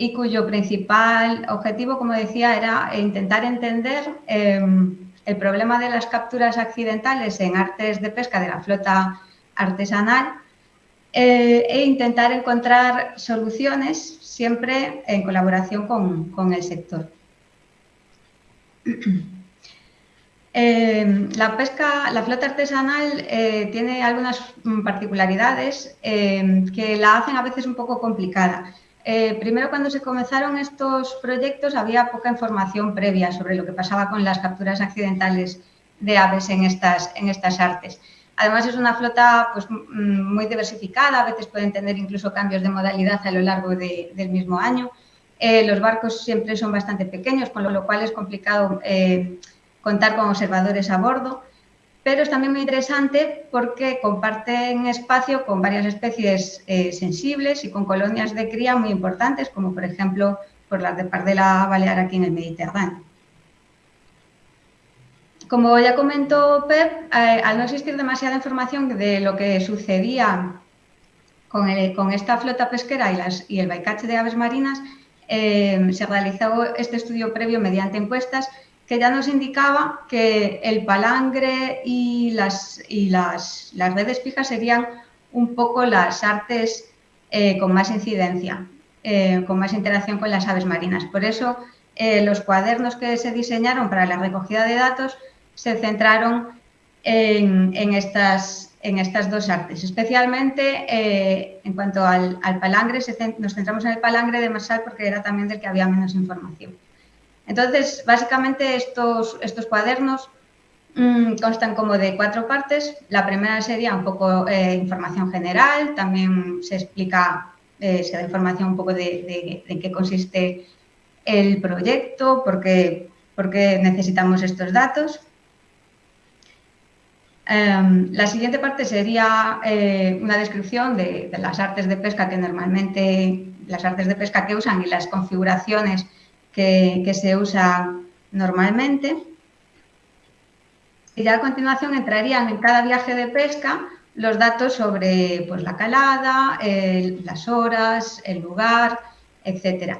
y cuyo principal objetivo, como decía, era intentar entender em, el problema de las capturas accidentales en artes de pesca de la flota artesanal eh, e intentar encontrar soluciones siempre en colaboración con, el sector. Em, la pesca, la flota artesanal eh, tiene algunas particularidades em, que la hacen a veces un poco complicada. Eh, primero, cuando se comenzaron estos proyectos, había poca información previa sobre lo que pasaba con las capturas accidentales de aves en estas, en estas artes. Además, es una flota pues, mm, muy diversificada, a veces pueden tener incluso cambios de modalidad a lo largo del mismo año. Eh, los barcos siempre son bastante pequeños, con lo, cual es complicado eh, contar con observadores a bordo pero es también muy interesante porque comparten espacio con varias especies eh, sensibles y con colonias de cría muy importantes, como por ejemplo por las de pardela balear aquí en el Mediterráneo. Como ya comentó Pep, eh, al no existir demasiada información de lo que sucedía con, esta flota pesquera y, el bycatch de aves marinas, eh, se realizó este estudio previo mediante encuestas que ya nos indicaba que el palangre y las, y las, redes fijas serían un poco las artes eh, con más incidencia, eh, con más interacción con las aves marinas. Por eso, eh, los cuadernos que se diseñaron para la recogida de datos se centraron en, estas, en estas dos artes. Especialmente en cuanto al, palangre, nos centramos en el palangre de Marsal porque era también del que había menos información. Entonces, básicamente estos, cuadernos mm, constan como de cuatro partes. La primera sería un poco eh, información general, también se explica, eh, se da información un poco de, de, qué consiste el proyecto, por qué, necesitamos estos datos. Em, la siguiente parte sería eh, una descripción de, las artes de pesca que normalmente, las artes de pesca que usan y las configuraciones que, se usan normalmente. Y ya a continuación entrarían en cada viaje de pesca los datos sobre pues, la calada, las horas, el lugar, etc.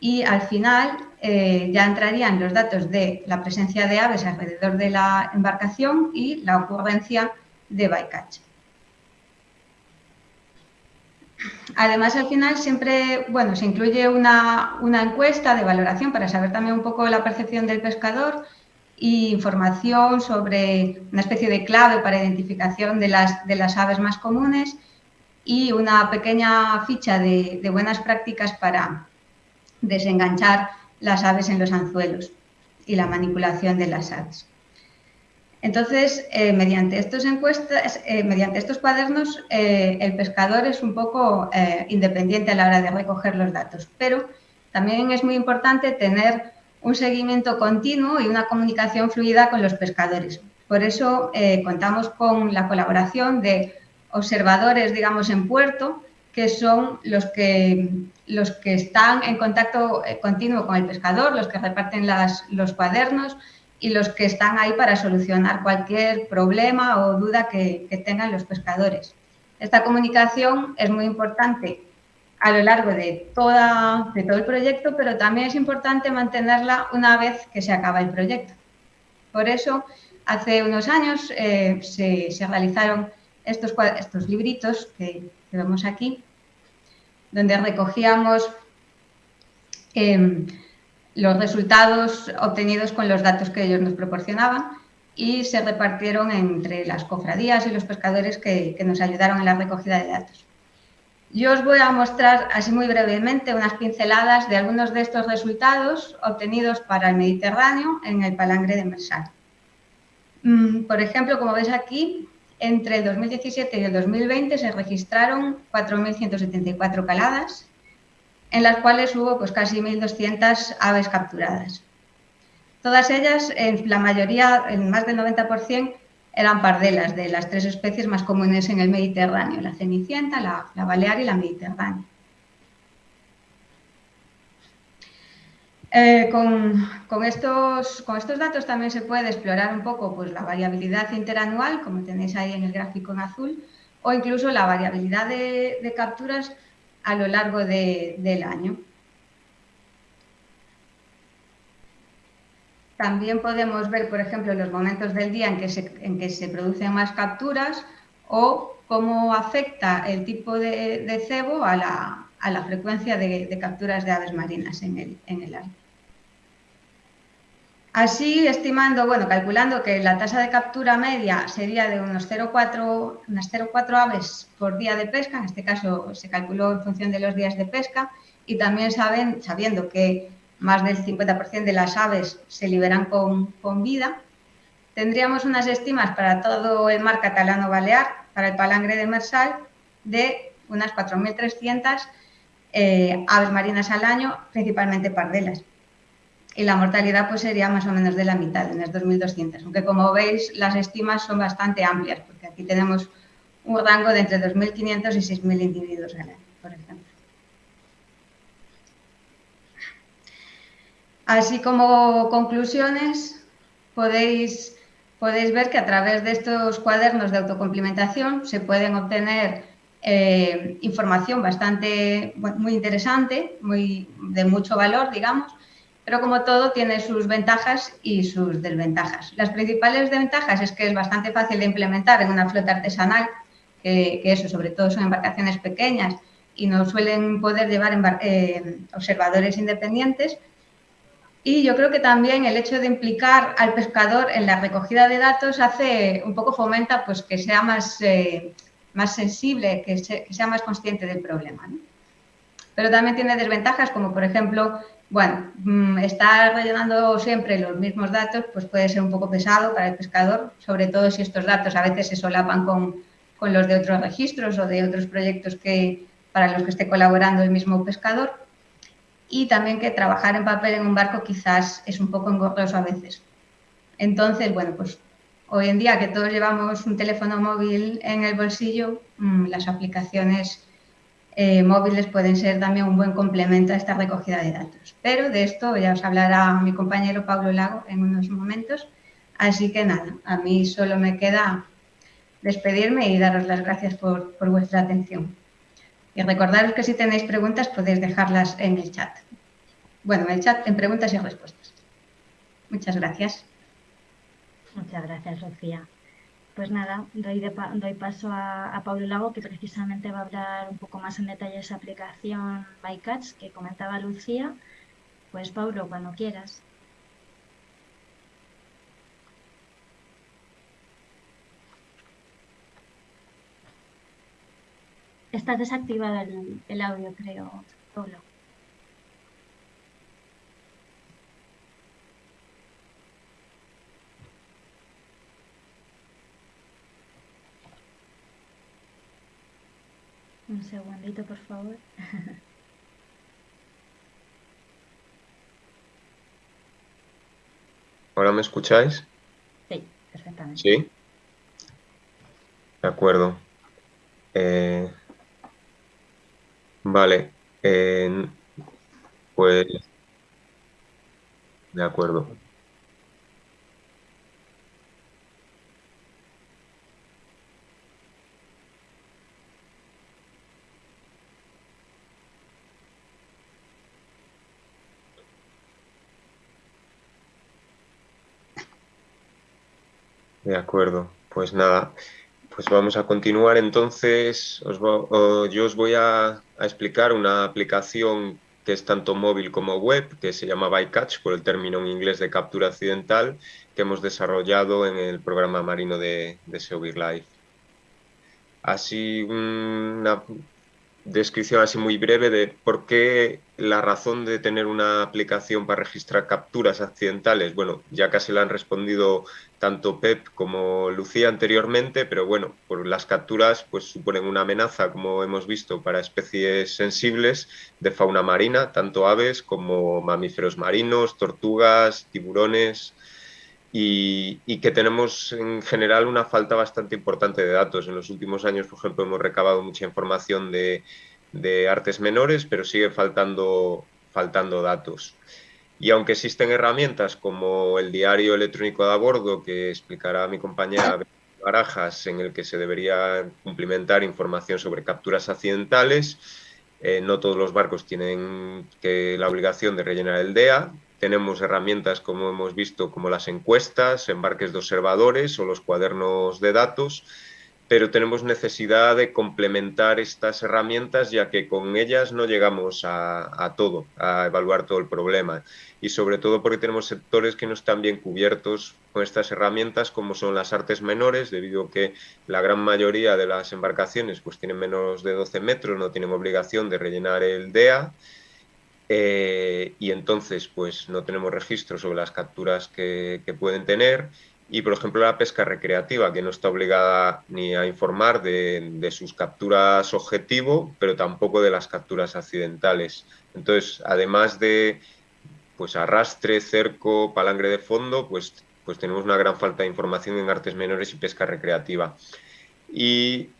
Y al final eh, ya entrarían los datos de la presencia de aves alrededor de la embarcación y la ocurrencia de bycatch. Además, al final siempre bueno, se incluye una, encuesta de valoración para saber también un poco la percepción del pescador y información sobre una especie de clave para identificación de las, de las aves más comunes y una pequeña ficha de, buenas prácticas para desenganchar las aves en los anzuelos y la manipulación de las aves. Entonces, eh, mediante, estos encuestas, eh, mediante estos cuadernos, eh, el pescador es un poco independiente a la hora de recoger los datos, pero también es muy importante tener un seguimiento continuo y una comunicación fluida con los pescadores. Por eso contamos con la colaboración de observadores, digamos, en puerto, que son los que, los que están en contacto continuo con el pescador, los que reparten los cuadernos y los que están ahí para solucionar cualquier problema o duda que, que tengan los pescadores. Esta comunicación es muy importante a lo largo de, toda, de todo el proyecto, pero también es importante mantenerla una vez que se acaba el proyecto. Por eso, hace unos años eh, se, realizaron estos, estos libritos que, vemos aquí, donde recogíamos em, los resultados obtenidos con los datos que ellos nos proporcionaban y se repartieron entre las cofradías y los pescadores que nos ayudaron en la recogida de datos. Yo os voy a mostrar así muy brevemente unas pinceladas de algunos de estos resultados obtenidos para el Mediterráneo en el palangre de Mersal. Mm, por ejemplo, como veis aquí, entre el 2017 y el 2020 se registraron 4.174 caladas, en las cuales hubo pues, casi 1.200 aves capturadas. Todas ellas, en la mayoría, en más del 90%, eran pardelas de las tres especies más comunes en el Mediterráneo, la cenicienta, la, balear y la mediterránea. Eh, con, estos, con, estos, datos también se puede explorar un poco pues, la variabilidad interanual, como tenéis ahí en el gráfico en azul, o incluso la variabilidad de, capturas a lo largo del año. También podemos ver, por ejemplo, los momentos del día en que se, en que se producen más capturas o cómo afecta el tipo de, cebo a la, frecuencia de, capturas de aves marinas en el, en el Así, estimando, bueno, calculando que la tasa de captura media sería de unos 0,4 unas 0,4 aves por día de pesca, en este caso se calculó en función de los días de pesca, y también saben, sabiendo que más del 50% de las aves se liberan con, vida. Tendríamos unas estimas para todo el mar catalano-balear, para el palangre de Mersal, de unas 4.300 eh, aves marinas al año, principalmente pardelas. Y la mortalidad pues sería más o menos de la mitad, unas 2.200. Aunque como veis, las estimas son bastante amplias, porque aquí tenemos un rango de entre 2.500 y 6.000 individuos al año, por ejemplo. Así como conclusiones, podéis, podéis ver que a través de estos cuadernos de autocomplementación se pueden obtener eh, información bastante muy interesante, muy, de mucho valor, digamos, pero como todo tiene sus ventajas y sus desventajas. Las principales ventajas es que es bastante fácil de implementar en una flota artesanal, que, eso sobre todo son embarcaciones pequeñas y no suelen poder llevar eh, observadores independientes, y yo creo que también el hecho de implicar al pescador en la recogida de datos hace un poco fomenta pues que sea más, eh, más sensible, que, sea más consciente del problema. Pero también tiene desventajas como por ejemplo, bueno, mm, estar rellenando siempre los mismos datos pues puede ser un poco pesado para el pescador, sobre todo si estos datos a veces se solapan con, con los de otros registros o de otros proyectos que, para los que esté colaborando el mismo pescador y también que trabajar en papel en un barco quizás es un poco engorroso a veces. Entonces, bueno, pues Hoy en día que todos llevamos un teléfono móvil en el bolsillo, mm, las aplicaciones eh, móviles pueden ser también un buen complemento a esta recogida de datos. Pero de esto ya os hablará mi compañero Pablo Lago en unos momentos. Así que nada, a mí solo me queda despedirme y daros las gracias por, por vuestra atención. Y recordaros que si tenéis preguntas podéis dejarlas en el chat. Bueno, en el chat, en preguntas y respuestas. Muchas gracias. Muchas gracias, Sofía. Pues nada, doy, paso a, Pablo Lago, que precisamente va a hablar un poco más en detalle de esa aplicación ByCatch que comentaba Lucía. Pues Pablo, cuando quieras. Está desactivado el, el audio, creo, Pablo. Un segundito, por favor. ¿Ahora me escucháis? Sí, perfectamente. ¿Sí? De acuerdo. Eh, vale. pues... De acuerdo. De acuerdo, pues nada, pues vamos a continuar entonces. yo os voy a, explicar una aplicación que es tanto móvil como web, que se llama ByCatch, por el término en inglés de captura accidental, que hemos desarrollado en el programa marino de, de Life. Así, una descripción así muy breve de por qué la razón de tener una aplicación para registrar capturas accidentales. Bueno, ya casi la han respondido tanto Pep como Lucía anteriormente, pero bueno, por las capturas pues suponen una amenaza, como hemos visto, para especies sensibles de fauna marina, tanto aves como mamíferos marinos, tortugas, tiburones, y, que tenemos en general una falta bastante importante de datos. En los últimos años, por ejemplo, hemos recabado mucha información de, artes menores, pero sigue faltando, faltando datos. Y aunque existen herramientas como el diario electrónico de a bordo, que explicará mi compañera Barajas, en el que se debería cumplimentar información sobre capturas accidentales, eh, no todos los barcos tienen que, la obligación de rellenar el DEA, tenemos herramientas, como hemos visto, como las encuestas, embarques de observadores o los cuadernos de datos, pero tenemos necesidad de complementar estas herramientas ya que con ellas no llegamos a, todo, a evaluar todo el problema. Y sobre todo porque tenemos sectores que no están bien cubiertos con estas herramientas como son las artes menores debido a que la gran mayoría de las embarcaciones pues tienen menos de 12 metros, no tienen obligación de rellenar el DEA eh, y entonces pues no tenemos registro sobre las capturas que, pueden tener y por ejemplo la pesca recreativa que no está obligada ni a informar de, sus capturas objetivo pero tampoco de las capturas accidentales. Entonces además de pues arrastre, cerco, palangre de fondo pues, pues tenemos una gran falta de información en artes menores y pesca recreativa. Y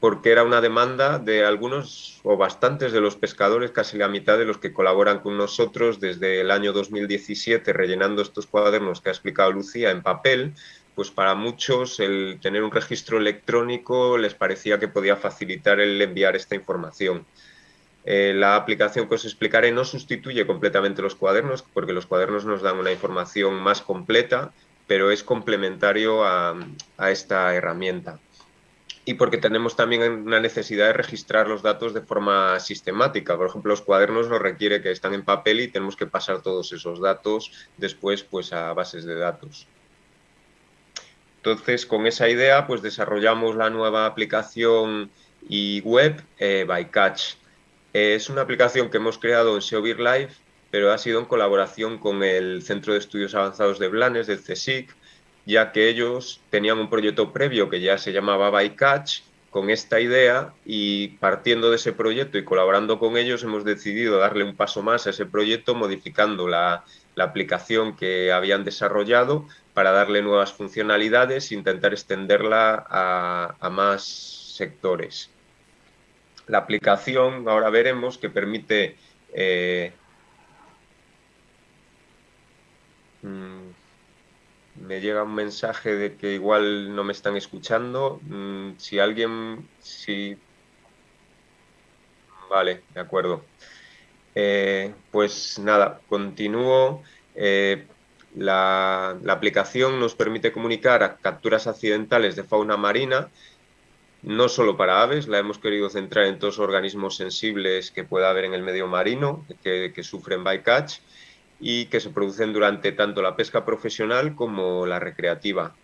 porque era una demanda de algunos o bastantes de los pescadores, casi la mitad de los que colaboran con nosotros desde el año 2017 rellenando estos cuadernos que ha explicado Lucía en papel, pues para muchos el tener un registro electrónico les parecía que podía facilitar el enviar esta información. Eh, la aplicación que os explicaré no sustituye completamente los cuadernos, porque los cuadernos nos dan una información más completa, pero es complementario a esta herramienta y porque tenemos también una necesidad de registrar los datos de forma sistemática. Por ejemplo, los cuadernos nos requiere que están en papel y tenemos que pasar todos esos datos después pues, a bases de datos. Entonces, con esa idea, pues desarrollamos la nueva aplicación y web eh, ByCatch. es una aplicación que hemos creado en SEOBIR Live, pero ha sido en colaboración con el Centro de Estudios Avanzados de Blanes, del CSIC, ya que ellos tenían un proyecto previo que ya se llamaba Bycatch con esta idea y partiendo de ese proyecto y colaborando con ellos hemos decidido darle un paso más a ese proyecto modificando la, aplicación que habían desarrollado para darle nuevas funcionalidades e intentar extenderla a, más sectores. La aplicación, ahora veremos, que permite eh, mm, me llega un mensaje de que igual no me están escuchando. Mm, si alguien, si... Vale, de acuerdo. Eh, pues nada, continúo. Eh, la, aplicación nos permite comunicar a capturas accidentales de fauna marina, no solo para aves, la hemos querido centrar en todos los organismos sensibles que pueda haber en el medio marino, que, que sufren bycatch, y que se producen durante tanto la pesca profesional como la recreativa.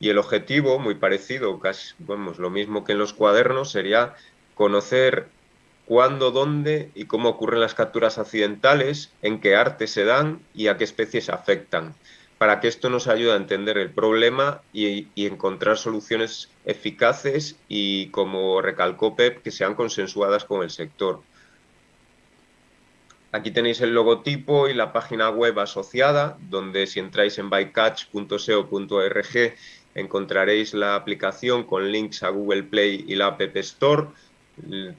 Y el objetivo, muy parecido, casi vamos, lo mismo que en los cuadernos, sería conocer cuándo, dónde y cómo ocurren las capturas accidentales, en qué arte se dan y a qué especies afectan, para que esto nos ayude a entender el problema y, y encontrar soluciones eficaces y, como recalcó Pep, que sean consensuadas con el sector. Aquí tenéis el logotipo y la página web asociada, donde si entráis en bycatch.seo.org encontraréis la aplicación con links a Google Play y la App Store.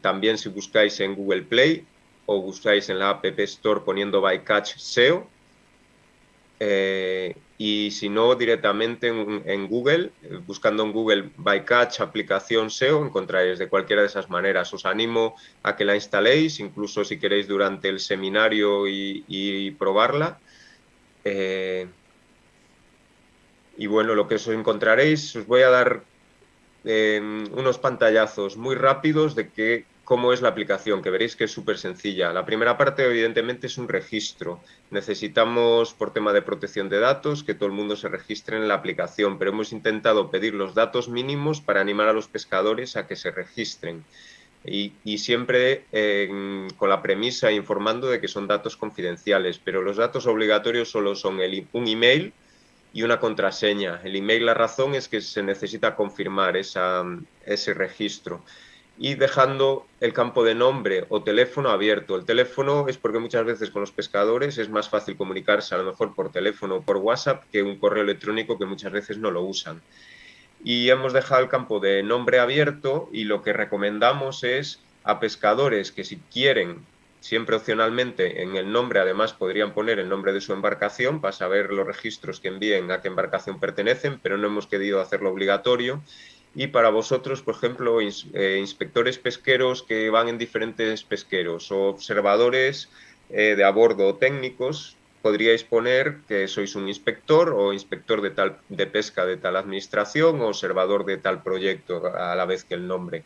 También si buscáis en Google Play o buscáis en la App Store poniendo Bycatch SEO, eh, y si no, directamente en, Google, eh, buscando en Google Bycatch aplicación SEO, encontraréis de cualquiera de esas maneras. Os animo a que la instaléis, incluso si queréis durante el seminario y, probarla. Eh, y bueno, lo que os encontraréis, os voy a dar unos pantallazos muy rápidos de que cómo es la aplicación, que veréis que es súper sencilla. La primera parte, evidentemente, es un registro. Necesitamos, por tema de protección de datos, que todo el mundo se registre en la aplicación, pero hemos intentado pedir los datos mínimos para animar a los pescadores a que se registren. Y, siempre con la premisa informando de que son datos confidenciales, pero los datos obligatorios solo son un email y una contraseña. El email, la razón es que se necesita confirmar ese registro y dejando el campo de nombre o teléfono abierto. El teléfono es porque muchas veces con los pescadores es más fácil comunicarse a lo mejor por teléfono o por WhatsApp que un correo electrónico que muchas veces no lo usan. Y hemos dejado el campo de nombre abierto y lo que recomendamos es a pescadores que si quieren, siempre opcionalmente en el nombre además podrían poner el nombre de su embarcación para saber los registros que envíen a qué embarcación pertenecen, pero no hemos querido hacerlo obligatorio y para vosotros, por ejemplo, eh, inspectores pesqueros que van en diferentes pesqueros o observadores eh, de a bordo técnicos, podríais poner que sois un inspector o inspector de, tal, de pesca de tal administración o observador de tal proyecto a la vez que el nombre.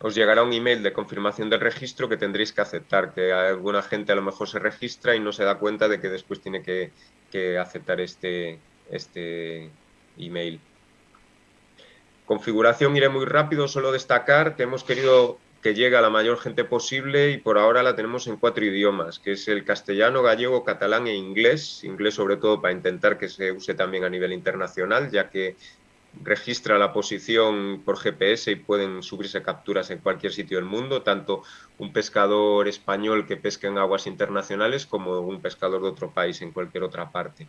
Os llegará un email de confirmación del registro que tendréis que aceptar, que alguna gente a lo mejor se registra y no se da cuenta de que después tiene que, que aceptar este, este email. Configuración iré muy rápido, solo destacar que hemos querido que llegue a la mayor gente posible y por ahora la tenemos en cuatro idiomas, que es el castellano, gallego, catalán e inglés. Inglés sobre todo para intentar que se use también a nivel internacional, ya que registra la posición por GPS y pueden subirse capturas en cualquier sitio del mundo, tanto un pescador español que pesca en aguas internacionales como un pescador de otro país en cualquier otra parte.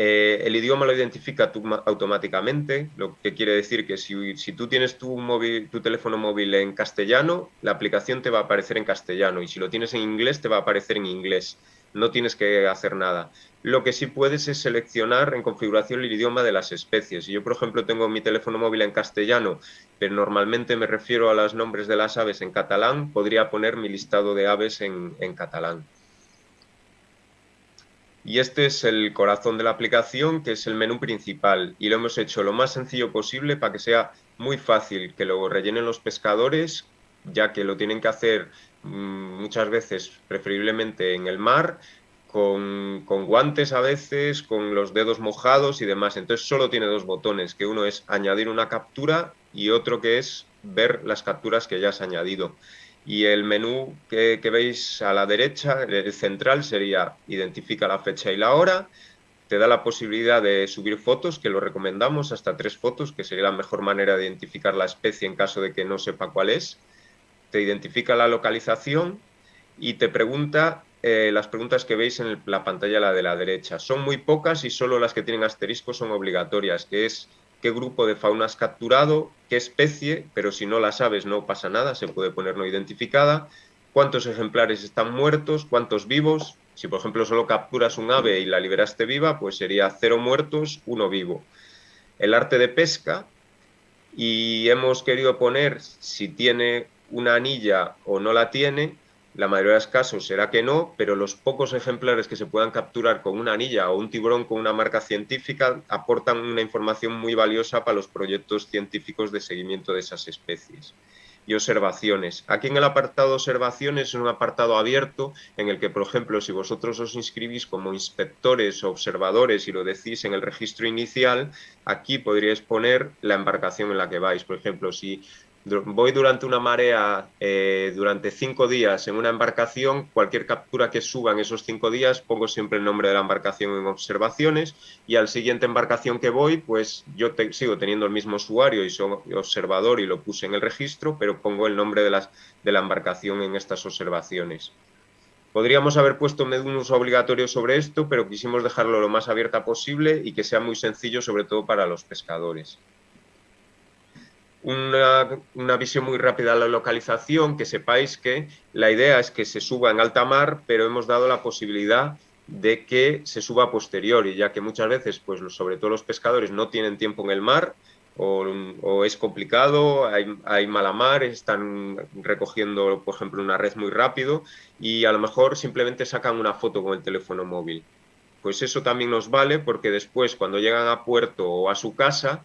Eh, el idioma lo identifica automáticamente, lo que quiere decir que si, tú tienes tu, móvil, tu teléfono móvil en castellano, la aplicación te va a aparecer en castellano y si lo tienes en inglés te va a aparecer en inglés. No tienes que hacer nada. Lo que sí puedes es seleccionar en configuración el idioma de las especies. Yo, por ejemplo, tengo mi teléfono móvil en castellano, pero normalmente me refiero a los nombres de las aves en catalán, podría poner mi listado de aves en catalán. Y este es el corazón de la aplicación, que es el menú principal. Y lo hemos hecho lo más sencillo posible para que sea muy fácil que lo rellenen los pescadores, ya que lo tienen que hacer mm, muchas veces, preferiblemente en el mar, con, guantes a veces, con los dedos mojados y demás. Entonces solo tiene dos botones, que uno es añadir una captura y otro que es ver las capturas que ya has añadido y el menú que, veis a la derecha, el central, sería identifica la fecha y la hora, te da la posibilidad de subir fotos, que lo recomendamos, hasta tres fotos, que sería la mejor manera de identificar la especie en caso de que no sepa cuál es. Te identifica la localización y te pregunta eh, las preguntas que veis en la pantalla la de la derecha. Son muy pocas y solo las que tienen asterisco son obligatorias, que es qué grupo de fauna has capturado, qué especie, pero si no la sabes no pasa nada, se puede poner no identificada, cuántos ejemplares están muertos, cuántos vivos. Si, por ejemplo, solo capturas un ave y la liberaste viva, pues sería cero muertos, uno vivo. El arte de pesca, y hemos querido poner si tiene una anilla o no la tiene, la mayoría de los casos será que no, pero los pocos ejemplares que se puedan capturar con una anilla o un tiburón con una marca científica aportan una información muy valiosa para los proyectos científicos de seguimiento de esas especies y observaciones. Aquí en el apartado observaciones es un apartado abierto en el que, por ejemplo, si vosotros os inscribís como inspectores o observadores y lo decís en el registro inicial, aquí podríais poner la embarcación en la que vais. Por ejemplo, si voy durante una marea eh, durante cinco días en una embarcación, cualquier captura que suba en esos cinco días, pongo siempre el nombre de la embarcación en observaciones y al siguiente embarcación que voy, pues yo sigo teniendo el mismo usuario y soy observador y lo puse en el registro, pero pongo el nombre de, de la embarcación en estas observaciones. Podríamos haber puesto un uso obligatorio sobre esto, pero quisimos dejarlo lo más abierta posible y que sea muy sencillo, sobre todo para los pescadores una, visión muy rápida de la localización, que sepáis que la idea es que se suba en alta mar, pero hemos dado la posibilidad de que se suba a posteriori, ya que muchas veces, pues sobre todo los pescadores no tienen tiempo en el mar o, es complicado, hay, hay, mala mar, están recogiendo, por ejemplo, una red muy rápido y a lo mejor simplemente sacan una foto con el teléfono móvil. Pues eso también nos vale porque después, cuando llegan a puerto o a su casa,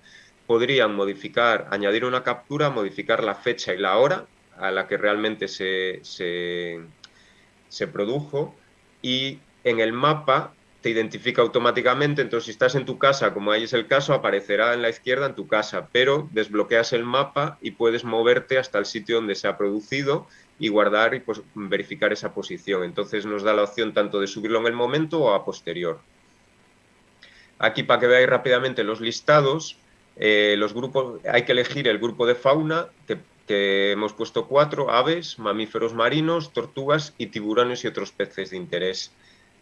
podrían modificar, añadir una captura, modificar la fecha y la hora a la que realmente se, se, produjo y en el mapa te identifica automáticamente, entonces si estás en tu casa, como ahí es el caso, aparecerá en la izquierda en tu casa, pero desbloqueas el mapa y puedes moverte hasta el sitio donde se ha producido y guardar y pues, verificar esa posición. Entonces nos da la opción tanto de subirlo en el momento o a posterior. Aquí para que veáis rápidamente los listados, eh, los grupos, hay que elegir el grupo de fauna, que, hemos puesto cuatro, aves, mamíferos marinos, tortugas y tiburones y otros peces de interés.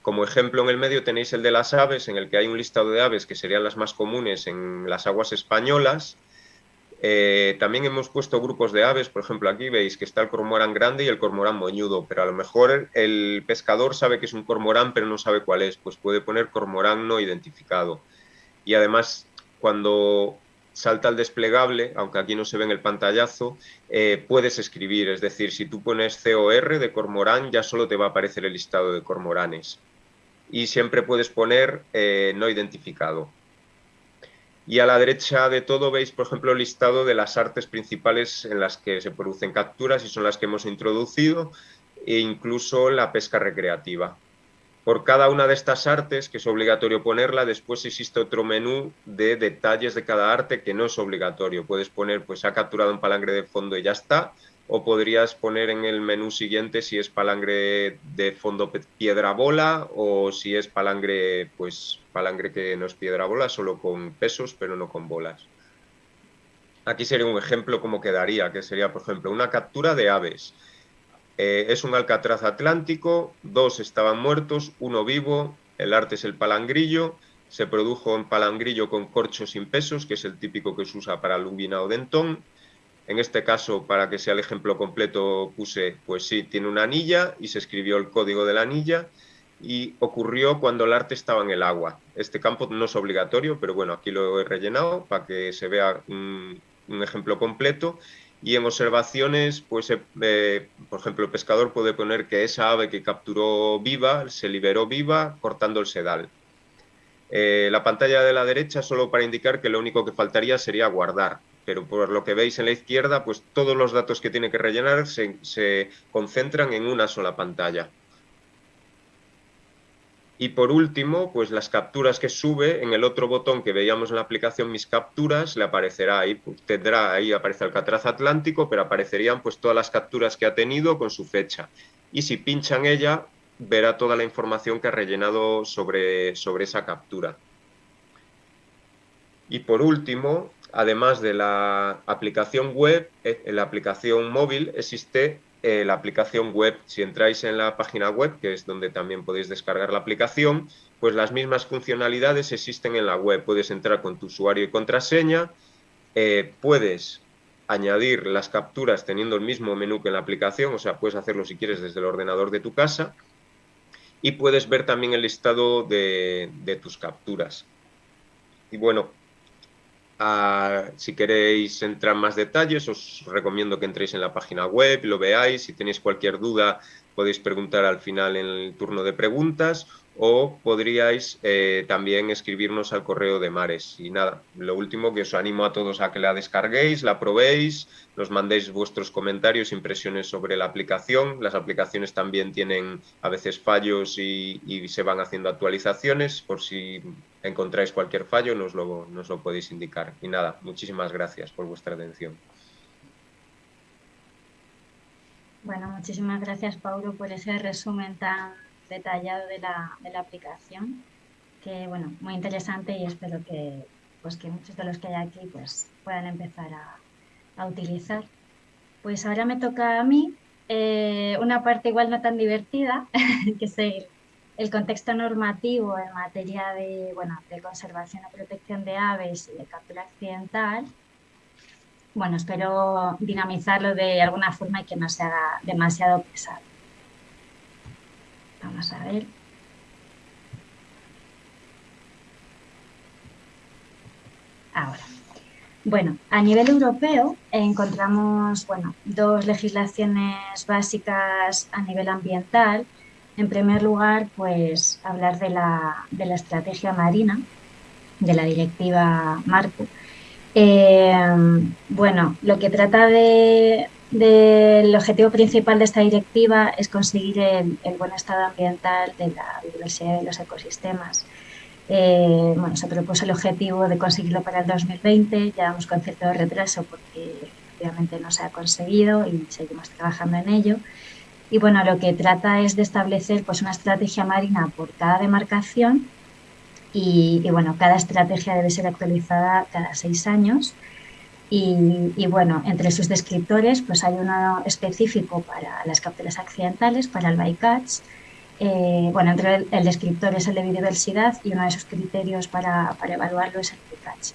Como ejemplo en el medio tenéis el de las aves, en el que hay un listado de aves que serían las más comunes en las aguas españolas. Eh, también hemos puesto grupos de aves, por ejemplo aquí veis que está el cormorán grande y el cormorán moñudo, pero a lo mejor el pescador sabe que es un cormorán pero no sabe cuál es, pues puede poner cormorán no identificado. Y además cuando salta el desplegable, aunque aquí no se ve en el pantallazo, eh, puedes escribir, es decir, si tú pones COR de cormorán, ya solo te va a aparecer el listado de cormoranes. Y siempre puedes poner eh, no identificado. Y a la derecha de todo veis, por ejemplo, el listado de las artes principales en las que se producen capturas y son las que hemos introducido, e incluso la pesca recreativa. Por cada una de estas artes, que es obligatorio ponerla, después existe otro menú de detalles de cada arte que no es obligatorio. Puedes poner, pues ha capturado un palangre de fondo y ya está, o podrías poner en el menú siguiente si es palangre de fondo piedra bola o si es palangre, pues palangre que no es piedra bola, solo con pesos pero no con bolas. Aquí sería un ejemplo como quedaría, que sería, por ejemplo, una captura de aves. Eh, es un alcatraz atlántico, dos estaban muertos, uno vivo, el arte es el palangrillo, se produjo en palangrillo con corcho sin pesos, que es el típico que se usa para lubina o dentón. En este caso, para que sea el ejemplo completo, puse, pues sí, tiene una anilla y se escribió el código de la anilla y ocurrió cuando el arte estaba en el agua. Este campo no es obligatorio, pero bueno, aquí lo he rellenado para que se vea un ejemplo completo y en observaciones, pues, eh, eh, por ejemplo, el pescador puede poner que esa ave que capturó viva, se liberó viva cortando el sedal. Eh, la pantalla de la derecha solo para indicar que lo único que faltaría sería guardar, pero por lo que veis en la izquierda, pues todos los datos que tiene que rellenar se concentran en una sola pantalla. Y por último, pues las capturas que sube, en el otro botón que veíamos en la aplicación Mis Capturas, le aparecerá ahí, pues, tendrá ahí aparece el Catraz Atlántico, pero aparecerían pues todas las capturas que ha tenido con su fecha. Y si pinchan ella, verá toda la información que ha rellenado sobre, sobre esa captura. Y por último, además de la aplicación web, eh, en la aplicación móvil existe eh, la aplicación web. Si entráis en la página web, que es donde también podéis descargar la aplicación, pues las mismas funcionalidades existen en la web. Puedes entrar con tu usuario y contraseña, eh, puedes añadir las capturas teniendo el mismo menú que en la aplicación, o sea, puedes hacerlo si quieres desde el ordenador de tu casa y puedes ver también el listado de, tus capturas. Y bueno, si queréis entrar en más detalles, os recomiendo que entréis en la página web, lo veáis. Si tenéis cualquier duda, podéis preguntar al final en el turno de preguntas o podríais eh, también escribirnos al correo de Mares. Y nada, lo último que os animo a todos a que la descarguéis, la probéis, nos mandéis vuestros comentarios, impresiones sobre la aplicación. Las aplicaciones también tienen a veces fallos y, se van haciendo actualizaciones. Por si encontráis cualquier fallo, nos lo, nos lo podéis indicar. Y nada, muchísimas gracias por vuestra atención. Bueno, muchísimas gracias, Paulo, por ese resumen tan detallado de la, de la aplicación, que bueno, muy interesante y espero que, pues, que muchos de los que hay aquí pues, puedan empezar a, a utilizar. Pues ahora me toca a mí eh, una parte igual no tan divertida, que es el, el, contexto normativo en materia de, bueno, de conservación o protección de aves y de captura accidental. Bueno, espero dinamizarlo de alguna forma y que no se haga demasiado pesado. Vamos a ver. Ahora. Bueno, a nivel europeo encontramos bueno, dos legislaciones básicas a nivel ambiental. En primer lugar, pues hablar de la, de la estrategia marina, de la directiva Marco. Eh, bueno, lo que trata de, del objetivo principal de esta directiva es conseguir el, buen estado ambiental de la biodiversidad de los ecosistemas. Eh, bueno, se propuso el objetivo de conseguirlo para el 2020, ya vamos con cierto retraso porque efectivamente no se ha conseguido y seguimos trabajando en ello. Y bueno, lo que trata es de establecer pues, una estrategia marina por cada demarcación y, y bueno, cada estrategia debe ser actualizada cada seis años y, bueno, entre sus descriptores pues hay uno específico para las capturas accidentales, para el bycatch. Eh, bueno, entre el, descriptor es el de biodiversidad y uno de sus criterios para, para evaluarlo es el bycatch.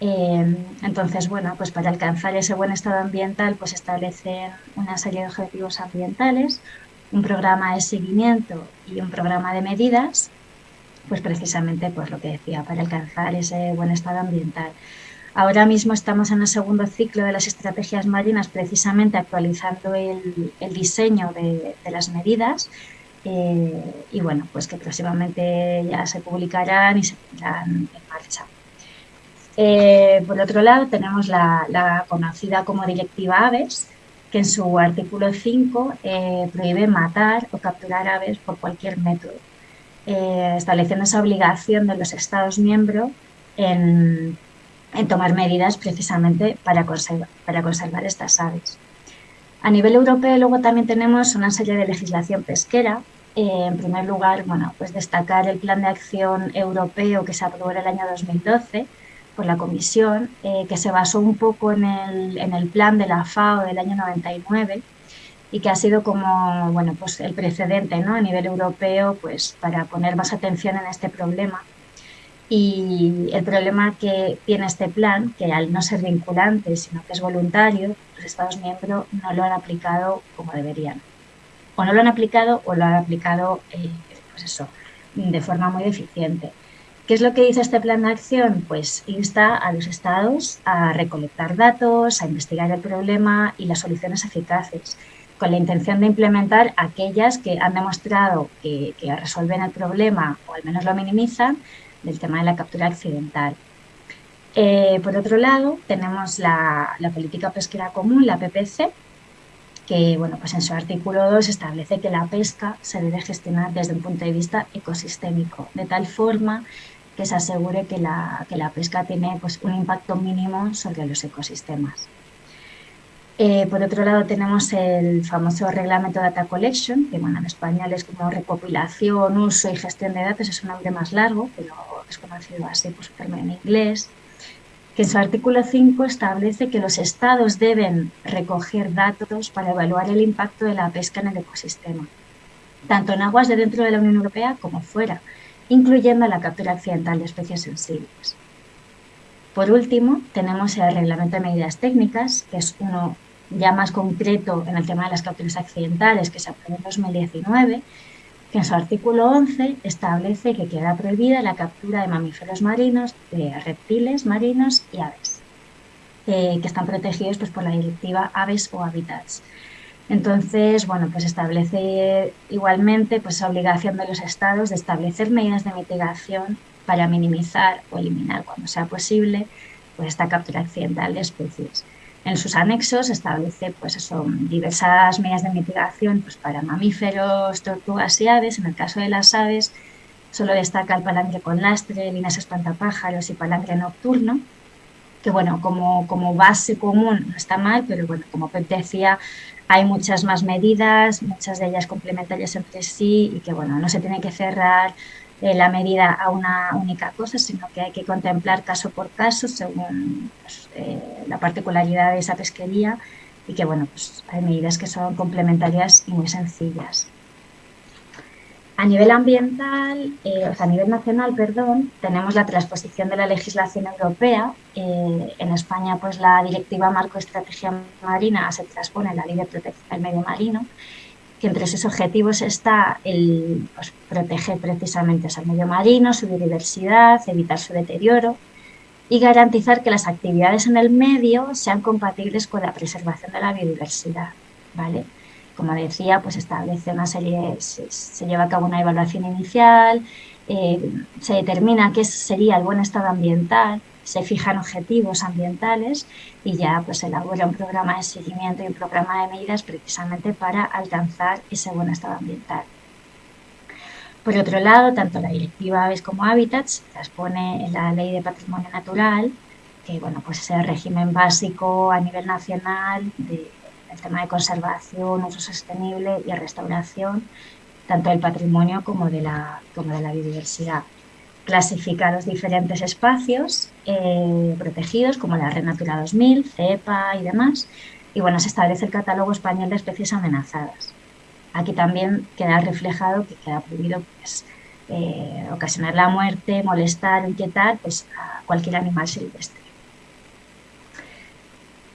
Eh, entonces, bueno, pues para alcanzar ese buen estado ambiental, pues establecen una serie de objetivos ambientales, un programa de seguimiento y un programa de medidas, pues precisamente pues lo que decía, para alcanzar ese buen estado ambiental. Ahora mismo estamos en el segundo ciclo de las estrategias marinas, precisamente actualizando el, diseño de, las medidas eh, y bueno, pues que próximamente ya se publicarán y se pondrán en marcha. Eh, por otro lado, tenemos la, conocida como Directiva Aves, que en su artículo 5 eh, prohíbe matar o capturar aves por cualquier método, estableciendo esa obligación de los Estados miembros en en tomar medidas precisamente para conservar, para conservar estas aves. A nivel europeo luego también tenemos una serie de legislación pesquera. Eh, en primer lugar, bueno, pues destacar el plan de acción europeo que se aprobó en el año 2012 por la Comisión, eh, que se basó un poco en el, en el, plan de la FAO del año 99 y que ha sido como bueno, pues el precedente ¿no? a nivel europeo pues, para poner más atención en este problema y el problema que tiene este plan, que al no ser vinculante, sino que es voluntario, los Estados miembros no lo han aplicado como deberían. O no lo han aplicado o lo han aplicado, eh, pues eso, de forma muy deficiente. ¿Qué es lo que dice este plan de acción? Pues insta a los estados a recolectar datos, a investigar el problema y las soluciones eficaces, con la intención de implementar aquellas que han demostrado que, que resuelven el problema o al menos lo minimizan, del tema de la captura accidental. Eh, por otro lado, tenemos la, política pesquera común, la PPC, que bueno, pues en su artículo 2 establece que la pesca se debe gestionar desde un punto de vista ecosistémico, de tal forma que se asegure que la, que la pesca tiene pues, un impacto mínimo sobre los ecosistemas. Eh, por otro lado tenemos el famoso reglamento Data Collection, que en español es como recopilación, uso y gestión de datos, es un nombre más largo, pero es conocido así por su término en inglés, que en su artículo 5 establece que los estados deben recoger datos para evaluar el impacto de la pesca en el ecosistema, tanto en aguas de dentro de la Unión Europea como fuera, incluyendo la captura accidental de especies sensibles. Por último, tenemos el reglamento de medidas técnicas, que es uno ya más concreto en el tema de las capturas accidentales, que se aprobó en 2019, que en su artículo 11 establece que queda prohibida la captura de mamíferos marinos, de reptiles marinos y aves, eh, que están protegidos pues, por la directiva Aves o Hábitats. Entonces, bueno, pues establece igualmente pues, obligación de los estados de establecer medidas de mitigación para minimizar o eliminar cuando sea posible pues, esta captura accidental de especies. En sus anexos establece pues eso, diversas medidas de mitigación pues, para mamíferos, tortugas y aves. En el caso de las aves, solo destaca el palangre con lastre, líneas espantapájaros y palangre nocturno, que bueno, como, como base común no está mal, pero bueno, como Pep decía, hay muchas más medidas, muchas de ellas complementarias entre sí y que bueno, no se tiene que cerrar eh, la medida a una única cosa, sino que hay que contemplar caso por caso según pues, eh, la particularidad de esa pesquería y que bueno, pues hay medidas que son complementarias y muy sencillas. A nivel ambiental, eh, o sea, a nivel nacional, perdón, tenemos la transposición de la legislación europea. en España, pues la Directiva Marco Estrategia Marina se transpone en la Ley de Protección del Medio Marino que entre sus objetivos está el pues, proteger precisamente al medio marino, su biodiversidad, evitar su deterioro y garantizar que las actividades en el medio sean compatibles con la preservación de la biodiversidad. ¿vale? Como decía, pues establece una serie, se, lleva a cabo una evaluación inicial, eh, se determina qué sería el buen estado ambiental, se fijan objetivos ambientales y ya pues elabora un programa de seguimiento y un programa de medidas precisamente para alcanzar ese buen estado ambiental. Por otro lado, tanto la Directiva Aves como Hábitats transpone en la Ley de Patrimonio Natural, que bueno, pues es el régimen básico a nivel nacional del tema de conservación, uso sostenible y restauración, tanto del patrimonio como de la, como de la biodiversidad clasifica los diferentes espacios eh, protegidos como la Red Natura 2000, CEPA y demás. Y bueno, se establece el catálogo español de especies amenazadas. Aquí también queda reflejado que queda prohibido pues, eh, ocasionar la muerte, molestar, inquietar pues, a cualquier animal silvestre.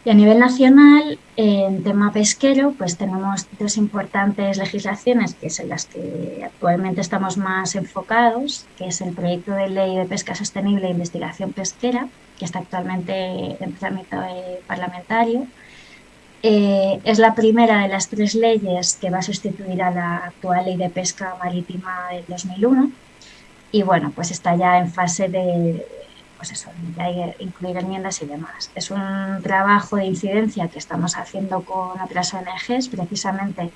Y a nivel nacional, en tema pesquero, pues tenemos dos importantes legislaciones que son las que actualmente estamos más enfocados, que es el proyecto de ley de pesca sostenible e investigación pesquera, que está actualmente en trámite parlamentario. Eh, es la primera de las tres leyes que va a sustituir a la actual ley de pesca marítima del 2001 y bueno, pues está ya en fase de, pues eso, incluir enmiendas y demás. Es un trabajo de incidencia que estamos haciendo con otras ONGs precisamente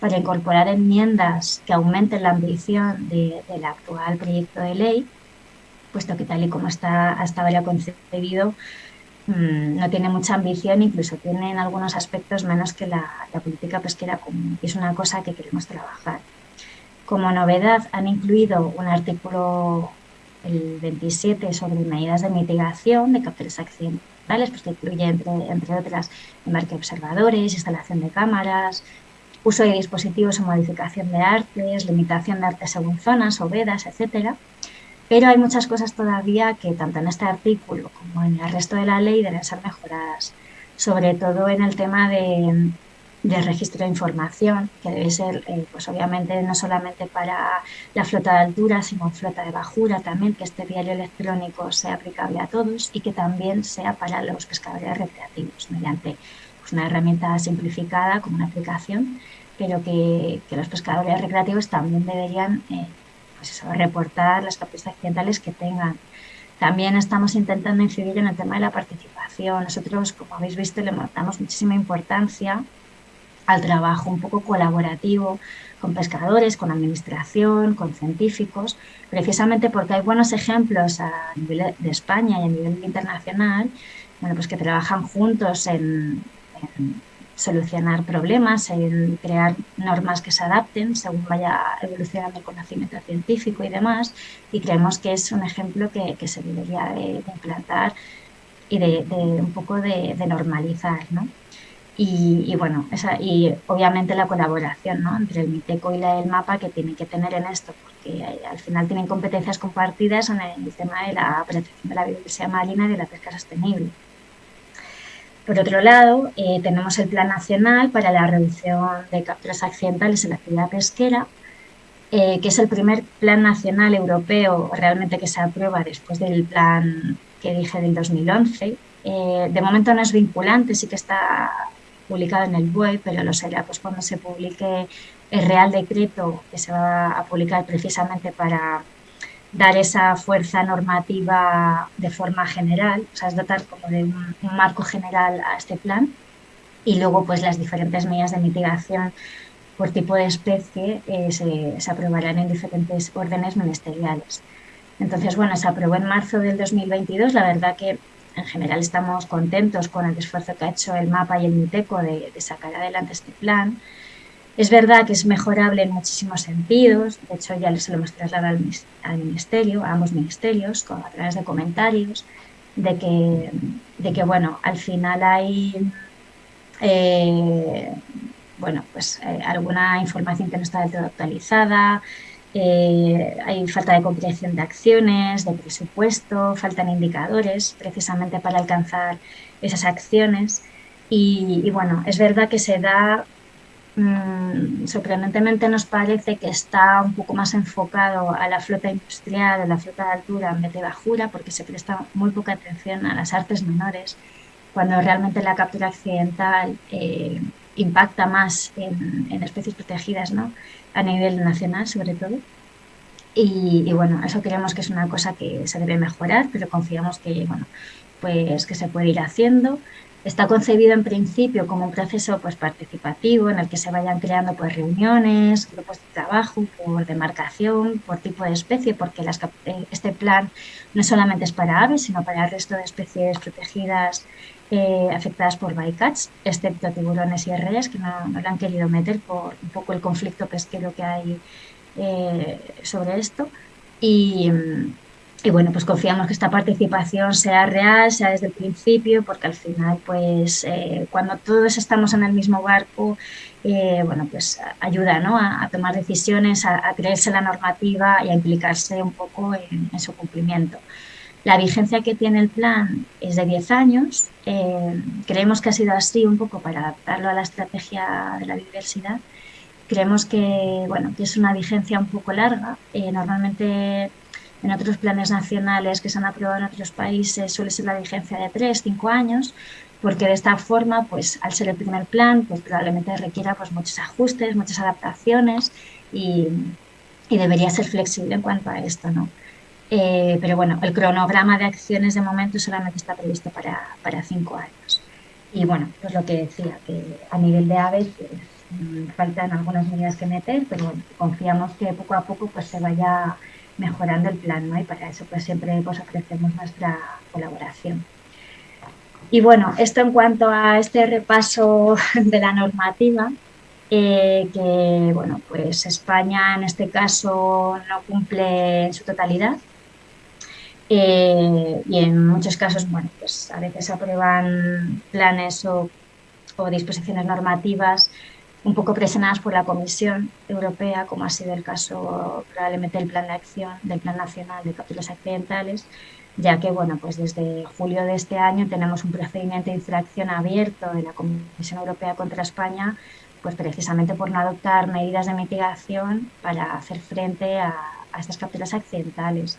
para incorporar enmiendas que aumenten la ambición del actual proyecto de ley, puesto que tal y como está hasta ahora concebido, mm, no tiene mucha ambición, incluso tiene en algunos aspectos menos que la, la política pesquera común. Y es una cosa que queremos trabajar. Como novedad han incluido un artículo el 27 sobre medidas de mitigación de capturas accidentales, pues que incluye, entre, otras, embarque observadores, instalación de cámaras, uso de dispositivos o modificación de artes, limitación de artes según zonas o vedas, etc. Pero hay muchas cosas todavía que tanto en este artículo como en el resto de la ley deben ser mejoradas, sobre todo en el tema de de registro de información, que debe ser, eh, pues obviamente, no solamente para la flota de altura, sino flota de bajura también, que este diario electrónico sea aplicable a todos y que también sea para los pescadores recreativos, mediante pues, una herramienta simplificada como una aplicación, pero que, los pescadores recreativos también deberían eh, pues reportar las capturas accidentales que tengan. También estamos intentando incidir en el tema de la participación. Nosotros, como habéis visto, le damos muchísima importancia al trabajo un poco colaborativo con pescadores, con administración, con científicos, precisamente porque hay buenos ejemplos a nivel de España y a nivel internacional, bueno, pues que trabajan juntos en, solucionar problemas, en crear normas que se adapten según vaya evolucionando el conocimiento científico y demás. Y creemos que es un ejemplo que, se debería de, implantar y de, un poco de, normalizar. ¿no? Y, bueno, y obviamente la colaboración ¿no? entre el MITECO y la, el MAPA que tienen que tener en esto, porque al final tienen competencias compartidas en el tema de la protección de la biodiversidad marina y de la pesca sostenible. Por otro lado, eh, tenemos el Plan Nacional para la Reducción de Capturas Accidentales en la actividad pesquera, eh, que es el primer plan nacional europeo realmente que se aprueba después del plan que dije del 2011. Eh, de momento no es vinculante, sí que está publicado en el BOE, pero lo será pues, cuando se publique el Real Decreto que se va a publicar precisamente para dar esa fuerza normativa de forma general, o sea, es dotar como de un, marco general a este plan y luego pues las diferentes medidas de mitigación por tipo de especie eh, se, se, aprobarán en diferentes órdenes ministeriales. Entonces, bueno, se aprobó en marzo del 2022, la verdad que en general estamos contentos con el esfuerzo que ha hecho el MAPA y el MITECO de, de sacar adelante este plan. Es verdad que es mejorable en muchísimos sentidos, de hecho ya se lo hemos trasladado al, ministerio, a ambos ministerios, a través de comentarios, de que, de que bueno, al final hay eh, bueno, pues, eh, alguna información que no está del todo actualizada, eh, hay falta de comprensión de acciones, de presupuesto, faltan indicadores precisamente para alcanzar esas acciones. y, bueno, es verdad que se da Mm, sorprendentemente nos parece que está un poco más enfocado a la flota industrial, a la flota de altura en vez de bajura, porque se presta muy poca atención a las artes menores, cuando realmente la captura accidental eh, impacta más en, especies protegidas ¿no? A nivel nacional sobre todo. Y, bueno, eso creemos que es una cosa que se debe mejorar, pero confiamos que, bueno, pues que se puede ir haciendo. Está concebido en principio como un proceso pues, participativo en el que se vayan creando pues, reuniones, grupos de trabajo por demarcación, por tipo de especie, porque eh, este plan no solamente es para aves, sino para el resto de especies protegidas eh, afectadas por bycatch, excepto tiburones y reyes que no, no le han querido meter por un poco el conflicto pesquero que hay eh, sobre esto. Y, y bueno, pues confiamos que esta participación sea real, sea desde el principio, porque al final, pues eh, cuando todos estamos en el mismo barco, eh, bueno, pues ayuda ¿no? a, tomar decisiones, a, creerse la normativa y a implicarse un poco en, su cumplimiento. La vigencia que tiene el plan es de 10 años. Eh, creemos que ha sido así un poco para adaptarlo a la estrategia de la biodiversidad. Creemos que, bueno, que es una vigencia un poco larga. normalmente en otros planes nacionales que se han aprobado en otros países suele ser la vigencia de 3, 5 años, porque de esta forma, pues al ser el primer plan, pues probablemente requiera pues, muchos ajustes, muchas adaptaciones y, y debería ser flexible en cuanto a esto, ¿no? Eh, pero bueno, el cronograma de acciones de momento solamente está previsto para, para cinco años. Y bueno, pues lo que decía, que a nivel de aves pues, mm, faltan algunas medidas que meter, pero confiamos que poco a poco pues se vaya mejorando el plan, ¿no? Y para eso pues siempre pues, ofrecemos nuestra colaboración. Y bueno, esto en cuanto a este repaso de la normativa, eh, que bueno, pues España en este caso no cumple en su totalidad. Eh, y en muchos casos, bueno, pues a veces aprueban planes o, o disposiciones normativas un poco presionadas por la Comisión Europea, como ha sido el caso probablemente del Plan de Acción del Plan Nacional de Capturas Accidentales, ya que bueno, pues desde julio de este año tenemos un procedimiento de infracción abierto de la Comisión Europea contra España, pues precisamente por no adoptar medidas de mitigación para hacer frente a, a estas capturas accidentales.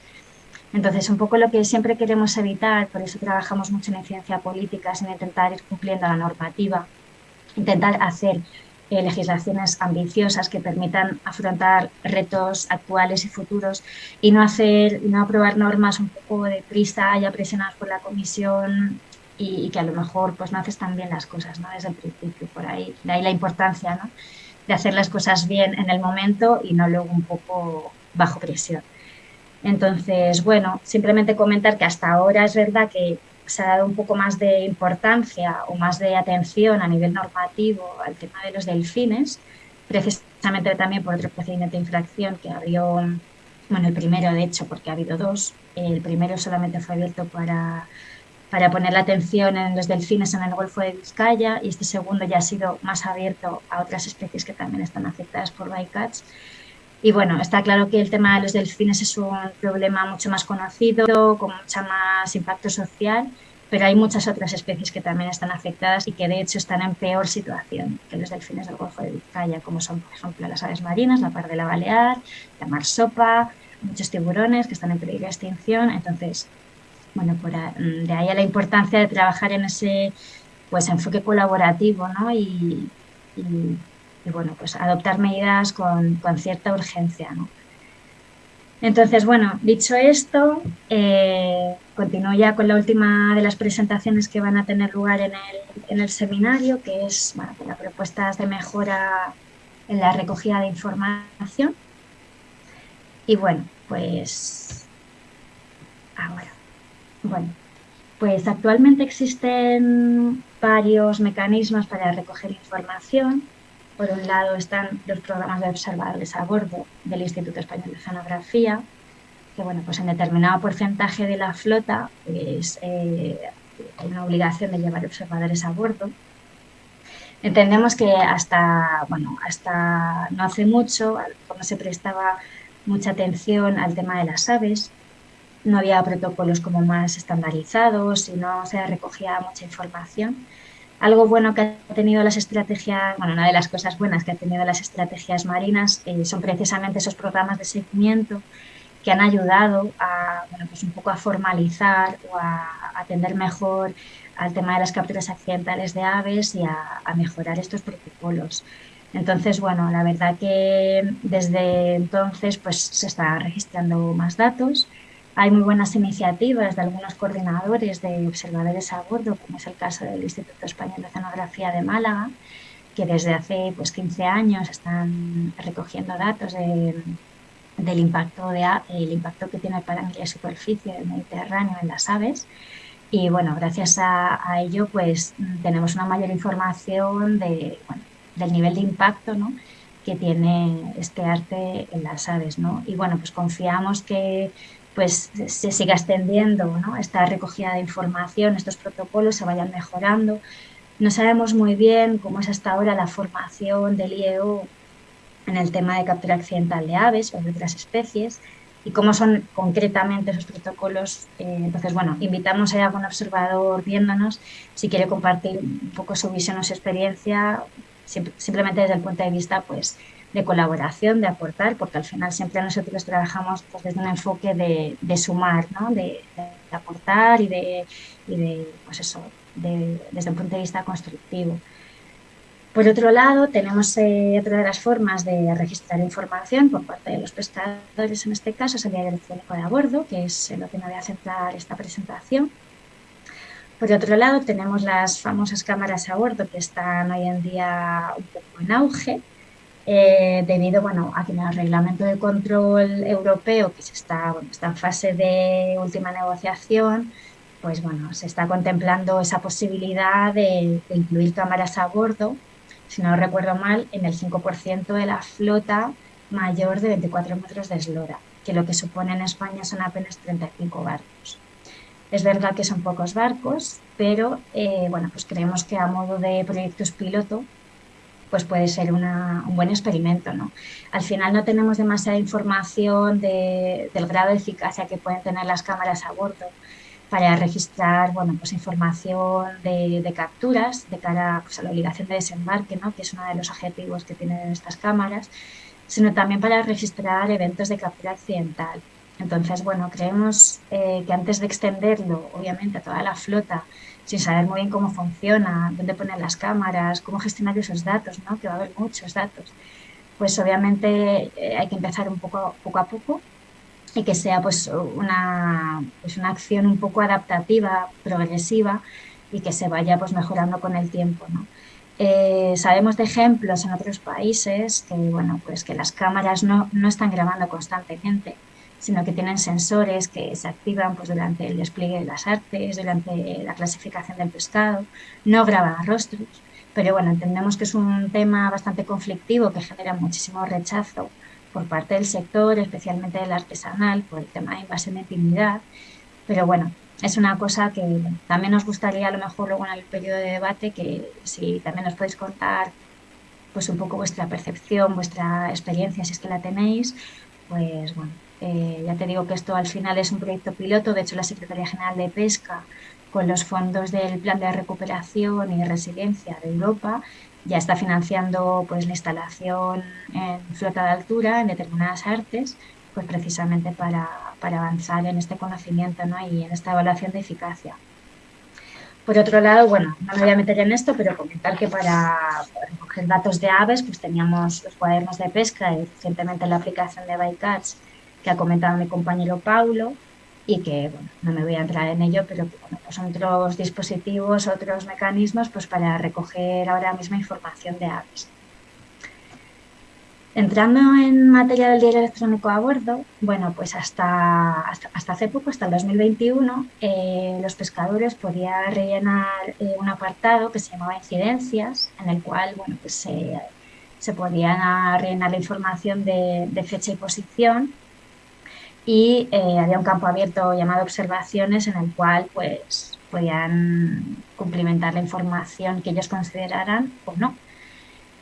Entonces, un poco lo que siempre queremos evitar, por eso trabajamos mucho en ciencia política, es en intentar ir cumpliendo la normativa, intentar hacer eh, legislaciones ambiciosas que permitan afrontar retos actuales y futuros y no hacer no aprobar normas un poco de prisa ya presionadas por la comisión y, que a lo mejor pues no haces tan bien las cosas ¿no? desde el principio por ahí de ahí la importancia ¿no? de hacer las cosas bien en el momento y no luego un poco bajo presión entonces bueno simplemente comentar que hasta ahora es verdad que se ha dado un poco más de importancia o más de atención a nivel normativo al tema de los delfines, precisamente también por otro procedimiento de infracción que abrió, bueno, el primero de hecho, porque ha habido dos, el primero solamente fue abierto para, para poner la atención en los delfines en el Golfo de Vizcaya y este segundo ya ha sido más abierto a otras especies que también están afectadas por bycatch. Y bueno, está claro que el tema de los delfines es un problema mucho más conocido, con mucho más impacto social, pero hay muchas otras especies que también están afectadas y que de hecho están en peor situación que los delfines del Golfo de Vizcaya, como son, por ejemplo, las aves marinas, la pardela balear, la marsopa, muchos tiburones que están en peligro de extinción. Entonces, bueno, por de ahí a la importancia de trabajar en ese pues enfoque colaborativo ¿no? y, y bueno, pues adoptar medidas con, con cierta urgencia. ¿no? Entonces, bueno, dicho esto, eh, continúo ya con la última de las presentaciones que van a tener lugar en el, en el seminario, que es bueno, las propuestas de mejora en la recogida de información. Y bueno, pues ahora, bueno, pues actualmente existen varios mecanismos para recoger información por un lado están los programas de observadores a bordo del Instituto Español de Oceanografía, que bueno, pues en determinado porcentaje de la flota pues, eh, una obligación de llevar observadores a bordo. Entendemos que hasta, bueno, hasta no hace mucho, cuando se prestaba mucha atención al tema de las aves, no había protocolos como más estandarizados y no se recogía mucha información algo bueno que ha tenido las estrategias, bueno, una de las cosas buenas que ha tenido las estrategias marinas eh, son precisamente esos programas de seguimiento que han ayudado a, bueno, pues un poco a formalizar o a atender mejor al tema de las capturas accidentales de aves y a, a mejorar estos protocolos. Entonces, bueno, la verdad que desde entonces pues se está registrando más datos hay muy buenas iniciativas de algunos coordinadores de observadores a bordo, como es el caso del Instituto Español de Oceanografía de Málaga, que desde hace pues, 15 años están recogiendo datos del impacto, de, el impacto que tiene el parámetro de superficie del Mediterráneo en las aves. Y bueno, gracias a, ello pues tenemos una mayor información de, del nivel de impacto ¿no? que tiene este arte en las aves. ¿no? Y bueno, pues confiamos que pues se siga extendiendo esta recogida de información, estos protocolos se vayan mejorando. No sabemos muy bien cómo es hasta ahora la formación del IEO en el tema de captura accidental de aves o de otras especies y cómo son concretamente esos protocolos. Eh, entonces, bueno, invitamos a algún observador viéndonos si quiere compartir un poco su visión o su experiencia, simplemente desde el punto de vista pues, de colaboración, de aportar, porque al final siempre nosotros trabajamos pues, desde un enfoque de, sumar, ¿no? de, aportar y de, pues eso, desde un punto de vista constructivo. Por otro lado, tenemos eh, otra de las formas de registrar información por parte de los pescadores, en este caso es el diario electrónico de a bordo, que es lo que me voy a centrar esta presentación. Por otro lado, tenemos las famosas cámaras a bordo que están hoy en día un poco en auge, eh, debido bueno, a que el reglamento de control europeo, que se está, está en fase de última negociación, pues bueno, se está contemplando esa posibilidad de, incluir cámaras a bordo, si no recuerdo mal, en el 5% de la flota mayor de 24 metros de eslora, que lo que supone en España son apenas 35 barcos. Es verdad que son pocos barcos, pero eh, bueno, pues creemos que a modo de proyectos piloto pues puede ser un buen experimento. ¿no? Al final no tenemos demasiada información del grado de eficacia que pueden tener las cámaras a bordo para registrar bueno, pues información de, capturas de cara pues, a la obligación de desembarque, ¿no? que es uno de los objetivos que tienen estas cámaras, sino también para registrar eventos de captura accidental. Entonces, bueno, creemos eh, que antes de extenderlo, obviamente, a toda la flota, sin saber muy bien cómo funciona, dónde poner las cámaras, cómo gestionar esos datos, ¿no? que va a haber muchos datos, pues obviamente eh, hay que empezar un poco, poco a poco y que sea pues una, pues una acción un poco adaptativa, progresiva y que se vaya pues mejorando con el tiempo. ¿no? Eh, sabemos de ejemplos en otros países que, bueno, pues que las cámaras no, no están grabando constantemente, sino que tienen sensores que se activan pues, durante el despliegue de las artes, durante la clasificación del pescado, no graban rostros, pero bueno, entendemos que es un tema bastante conflictivo que genera muchísimo rechazo por parte del sector, especialmente del artesanal, por el tema de invasión de intimidad, pero bueno, es una cosa que también nos gustaría a lo mejor luego en el periodo de debate que si también nos podéis contar pues un poco vuestra percepción, vuestra experiencia, si es que la tenéis, pues bueno, eh, ya te digo que esto al final es un proyecto piloto, de hecho la Secretaría General de Pesca con los fondos del Plan de Recuperación y Resiliencia de Europa ya está financiando pues la instalación en flota de altura en determinadas artes pues precisamente para, para avanzar en este conocimiento ¿no? y en esta evaluación de eficacia. Por otro lado, bueno, no me voy a meter en esto, pero comentar que para recoger datos de aves, pues teníamos los cuadernos de pesca y recientemente la aplicación de Bycatch que ha comentado mi compañero Paulo y que, bueno, no me voy a entrar en ello, pero bueno, pues son otros dispositivos, otros mecanismos pues para recoger ahora mismo información de aves. Entrando en materia del diario electrónico a bordo, bueno, pues hasta, hasta, hace poco, hasta el 2021, eh, los pescadores podían rellenar eh, un apartado que se llamaba incidencias, en el cual, bueno, pues se, se podía rellenar la información de, fecha y posición y eh, había un campo abierto llamado observaciones en el cual, pues, podían cumplimentar la información que ellos consideraran o no.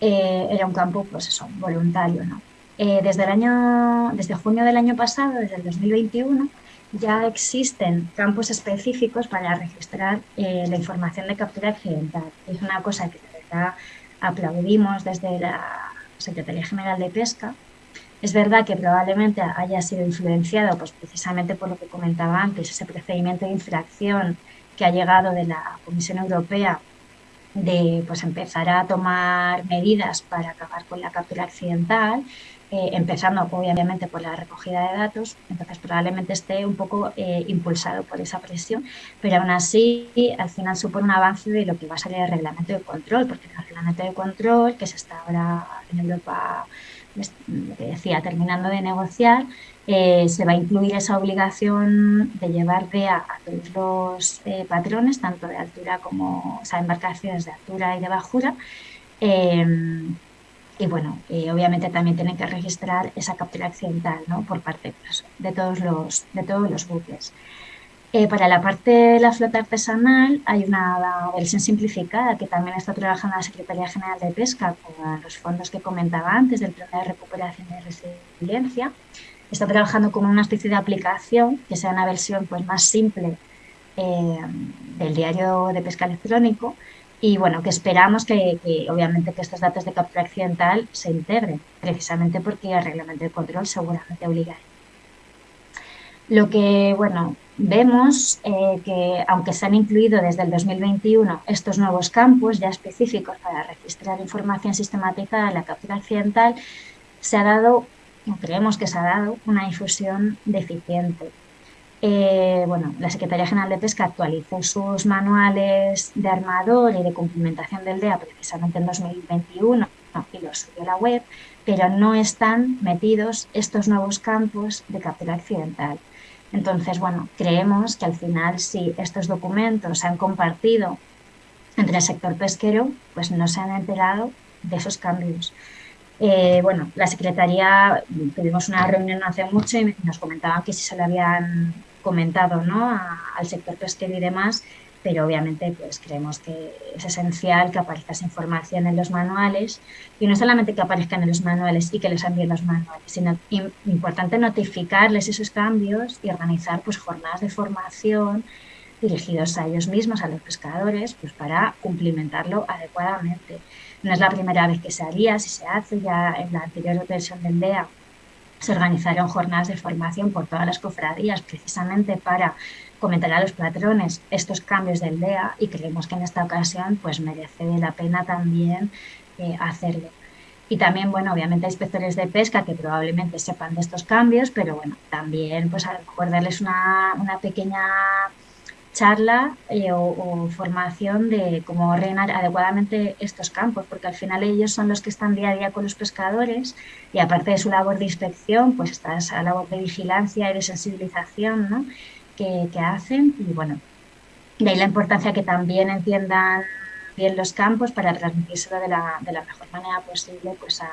Eh, era un campo, pues eso, voluntario, ¿no? Eh, desde el año, desde junio del año pasado, desde el 2021, ya existen campos específicos para registrar la información de captura accidental. Es una cosa que de verdad aplaudimos desde la Secretaría General de Pesca. Es verdad que probablemente haya sido influenciado pues, precisamente por lo que comentaba antes, ese procedimiento de infracción que ha llegado de la Comisión Europea de pues, empezar a tomar medidas para acabar con la captura accidental, eh, empezando obviamente por la recogida de datos, entonces probablemente esté un poco eh, impulsado por esa presión, pero aún así al final supone un avance de lo que va a salir el reglamento de control, porque el reglamento de control que se está ahora en Europa, lo que decía, terminando de negociar, eh, se va a incluir esa obligación de llevar DEA a todos los eh, patrones, tanto de altura como, o sea, embarcaciones de altura y de bajura. Em, y bueno, obviamente también tienen que registrar esa captura accidental ¿no? por parte pues, de, todos los, de todos los buques. Eh, para la parte de la flota artesanal hay una versión simplificada que también está trabajando la Secretaría General de Pesca con los fondos que comentaba antes del Plan de Recuperación y Resiliencia está trabajando con una especie de aplicación que sea una versión pues, más simple eh, del diario de pesca electrónico y bueno, que esperamos que, obviamente que estos datos de captura accidental se integren, precisamente porque el reglamento de control seguramente obliga. Lo que, bueno, vemos eh, que aunque se han incluido desde el 2021 estos nuevos campos ya específicos para registrar información sistematizada de la captura accidental, se ha dado creemos que se ha dado una difusión deficiente. Eh, bueno, la Secretaría General de Pesca actualizó sus manuales de armador y de cumplimentación del DEA precisamente en 2021 y los subió a la web, pero no están metidos estos nuevos campos de captura accidental. Entonces, bueno, creemos que al final si estos documentos se han compartido entre el sector pesquero, pues no se han enterado de esos cambios. Eh, bueno, la Secretaría, tuvimos una reunión hace mucho y nos comentaban que si se lo habían comentado ¿no? al sector pesquero y demás, pero obviamente pues creemos que es esencial que aparezca esa información en los manuales y no solamente que aparezcan en los manuales y que les envíen los manuales, sino importante notificarles esos cambios y organizar pues jornadas de formación dirigidos a ellos mismos, a los pescadores, pues para cumplimentarlo adecuadamente. No es la primera vez que se haría, si se hace ya en la anterior versión del DEA se organizaron jornadas de formación por todas las cofradías precisamente para comentar a los patrones estos cambios del DEA y creemos que en esta ocasión pues merece la pena también eh, hacerlo. Y también, bueno, obviamente hay inspectores de pesca que probablemente sepan de estos cambios, pero bueno, también pues a lo mejor darles una, una pequeña charla eh, o, formación de cómo rellenar adecuadamente estos campos, porque al final ellos son los que están día a día con los pescadores y aparte de su labor de inspección, pues está esa labor de vigilancia y de sensibilización ¿no? Que, hacen y bueno, de ahí la importancia que también entiendan bien los campos para transmitírselo de la, de la mejor manera posible pues a,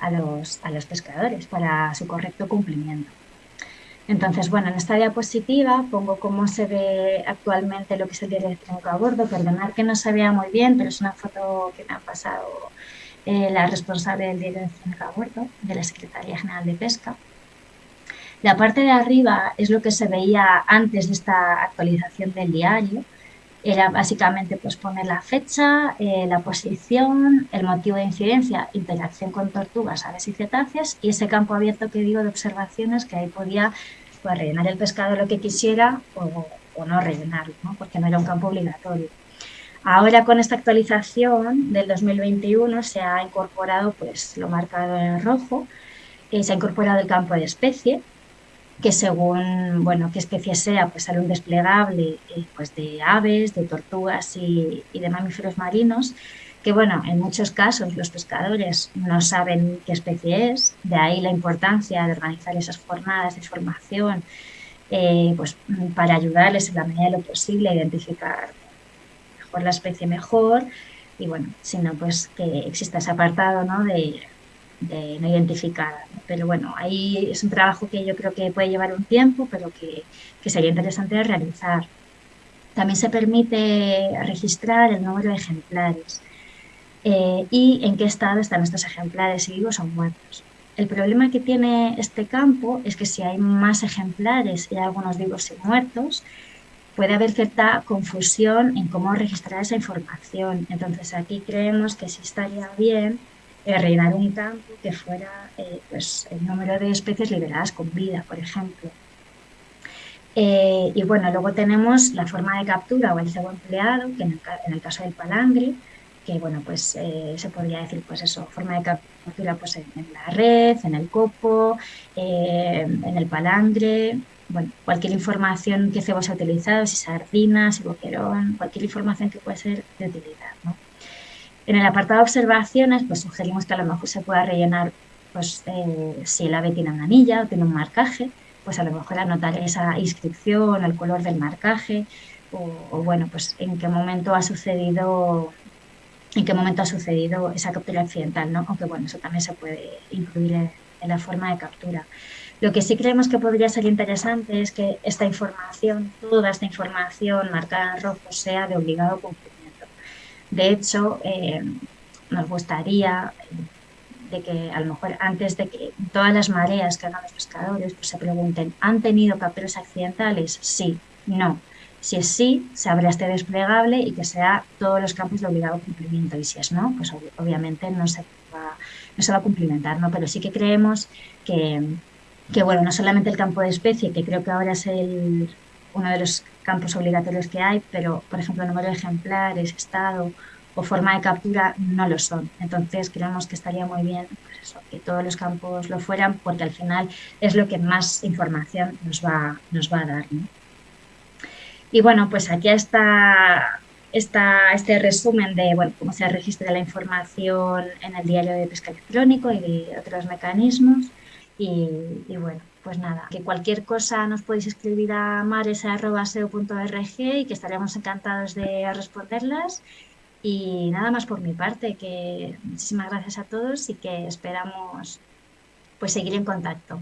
a, los, a los pescadores para su correcto cumplimiento. Entonces, bueno, en esta diapositiva pongo cómo se ve actualmente lo que es el diario electrónico a bordo. Perdonad que no se vea muy bien, pero es una foto que me ha pasado eh, la responsable del diario electrónico a bordo, de la Secretaría General de Pesca. La parte de arriba es lo que se veía antes de esta actualización del diario. Era básicamente pues, poner la fecha, eh, la posición, el motivo de incidencia, interacción con tortugas, aves y cetáceas y ese campo abierto que digo de observaciones que ahí podía pues, rellenar el pescado lo que quisiera o, no rellenarlo, porque no era un campo obligatorio. Ahora con esta actualización del 2021 se ha incorporado pues, lo marcado en rojo, eh, se ha incorporado el campo de especie, que según bueno, qué especie sea, pues sale un desplegable eh, pues de aves, de tortugas y, de mamíferos marinos, que bueno, en muchos casos los pescadores no saben qué especie es, de ahí la importancia de organizar esas jornadas de formación eh, pues, para ayudarles en la medida de lo posible a identificar mejor la especie mejor y bueno, sino pues que exista ese apartado ¿no? de, de no identificada. Pero bueno, ahí es un trabajo que yo creo que puede llevar un tiempo, pero que, que sería interesante realizar. También se permite registrar el número de ejemplares. Eh, y en qué estado están estos ejemplares, si vivos o muertos. El problema que tiene este campo es que si hay más ejemplares y algunos vivos y muertos, puede haber cierta confusión en cómo registrar esa información. Entonces aquí creemos que sí estaría bien eh, un campo que fuera eh, pues, el número de especies liberadas con vida, por ejemplo. y bueno, luego tenemos la forma de captura o el cebo empleado, que en el, en caso del palangre, que bueno, pues eh, se podría decir, pues eso, forma de captura pues en, la red, en el copo, eh, en el palangre, bueno, cualquier información que se ha utilizado, si sardinas, si boquerón, cualquier información que pueda ser de utilidad, ¿no? En el apartado de observaciones, pues sugerimos que a lo mejor se pueda rellenar, pues eh, si el ave tiene una anilla o tiene un marcaje, pues a lo mejor anotar esa inscripción, el color del marcaje, o, o bueno, pues en qué momento ha sucedido en qué momento ha sucedido esa captura accidental, ¿no? Aunque bueno, eso también se puede incluir en, la forma de captura. Lo que sí creemos que podría ser interesante es que esta información, toda esta información marcada en rojo, sea de obligado cumplimiento. De hecho, eh, nos gustaría de que a lo mejor antes de que todas las mareas que hagan los pescadores pues se pregunten, ¿han tenido capturas accidentales? Sí, no. Si es sí, se abre este desplegable y que sea todos los campos de obligado cumplimiento. Y si es no, pues obviamente no se va, no se va a cumplimentar, ¿no? Pero sí que creemos que, que, bueno, no solamente el campo de especie, que creo que ahora es el, uno de los campos obligatorios que hay, pero, por ejemplo, número de ejemplares, estado o forma de captura no lo son. Entonces, creemos que estaría muy bien pues que todos los campos lo fueran, porque al final es lo que más información nos va, nos va a dar. Y bueno, pues aquí está, está este resumen de cómo se registra la información en el diario de pesca electrónico y otros mecanismos. Y, bueno, pues nada, que cualquier cosa nos podéis escribir a mares.seo.org y que estaremos encantados de responderlas. Y nada más por mi parte, que muchísimas gracias a todos y que esperamos pues seguir en contacto.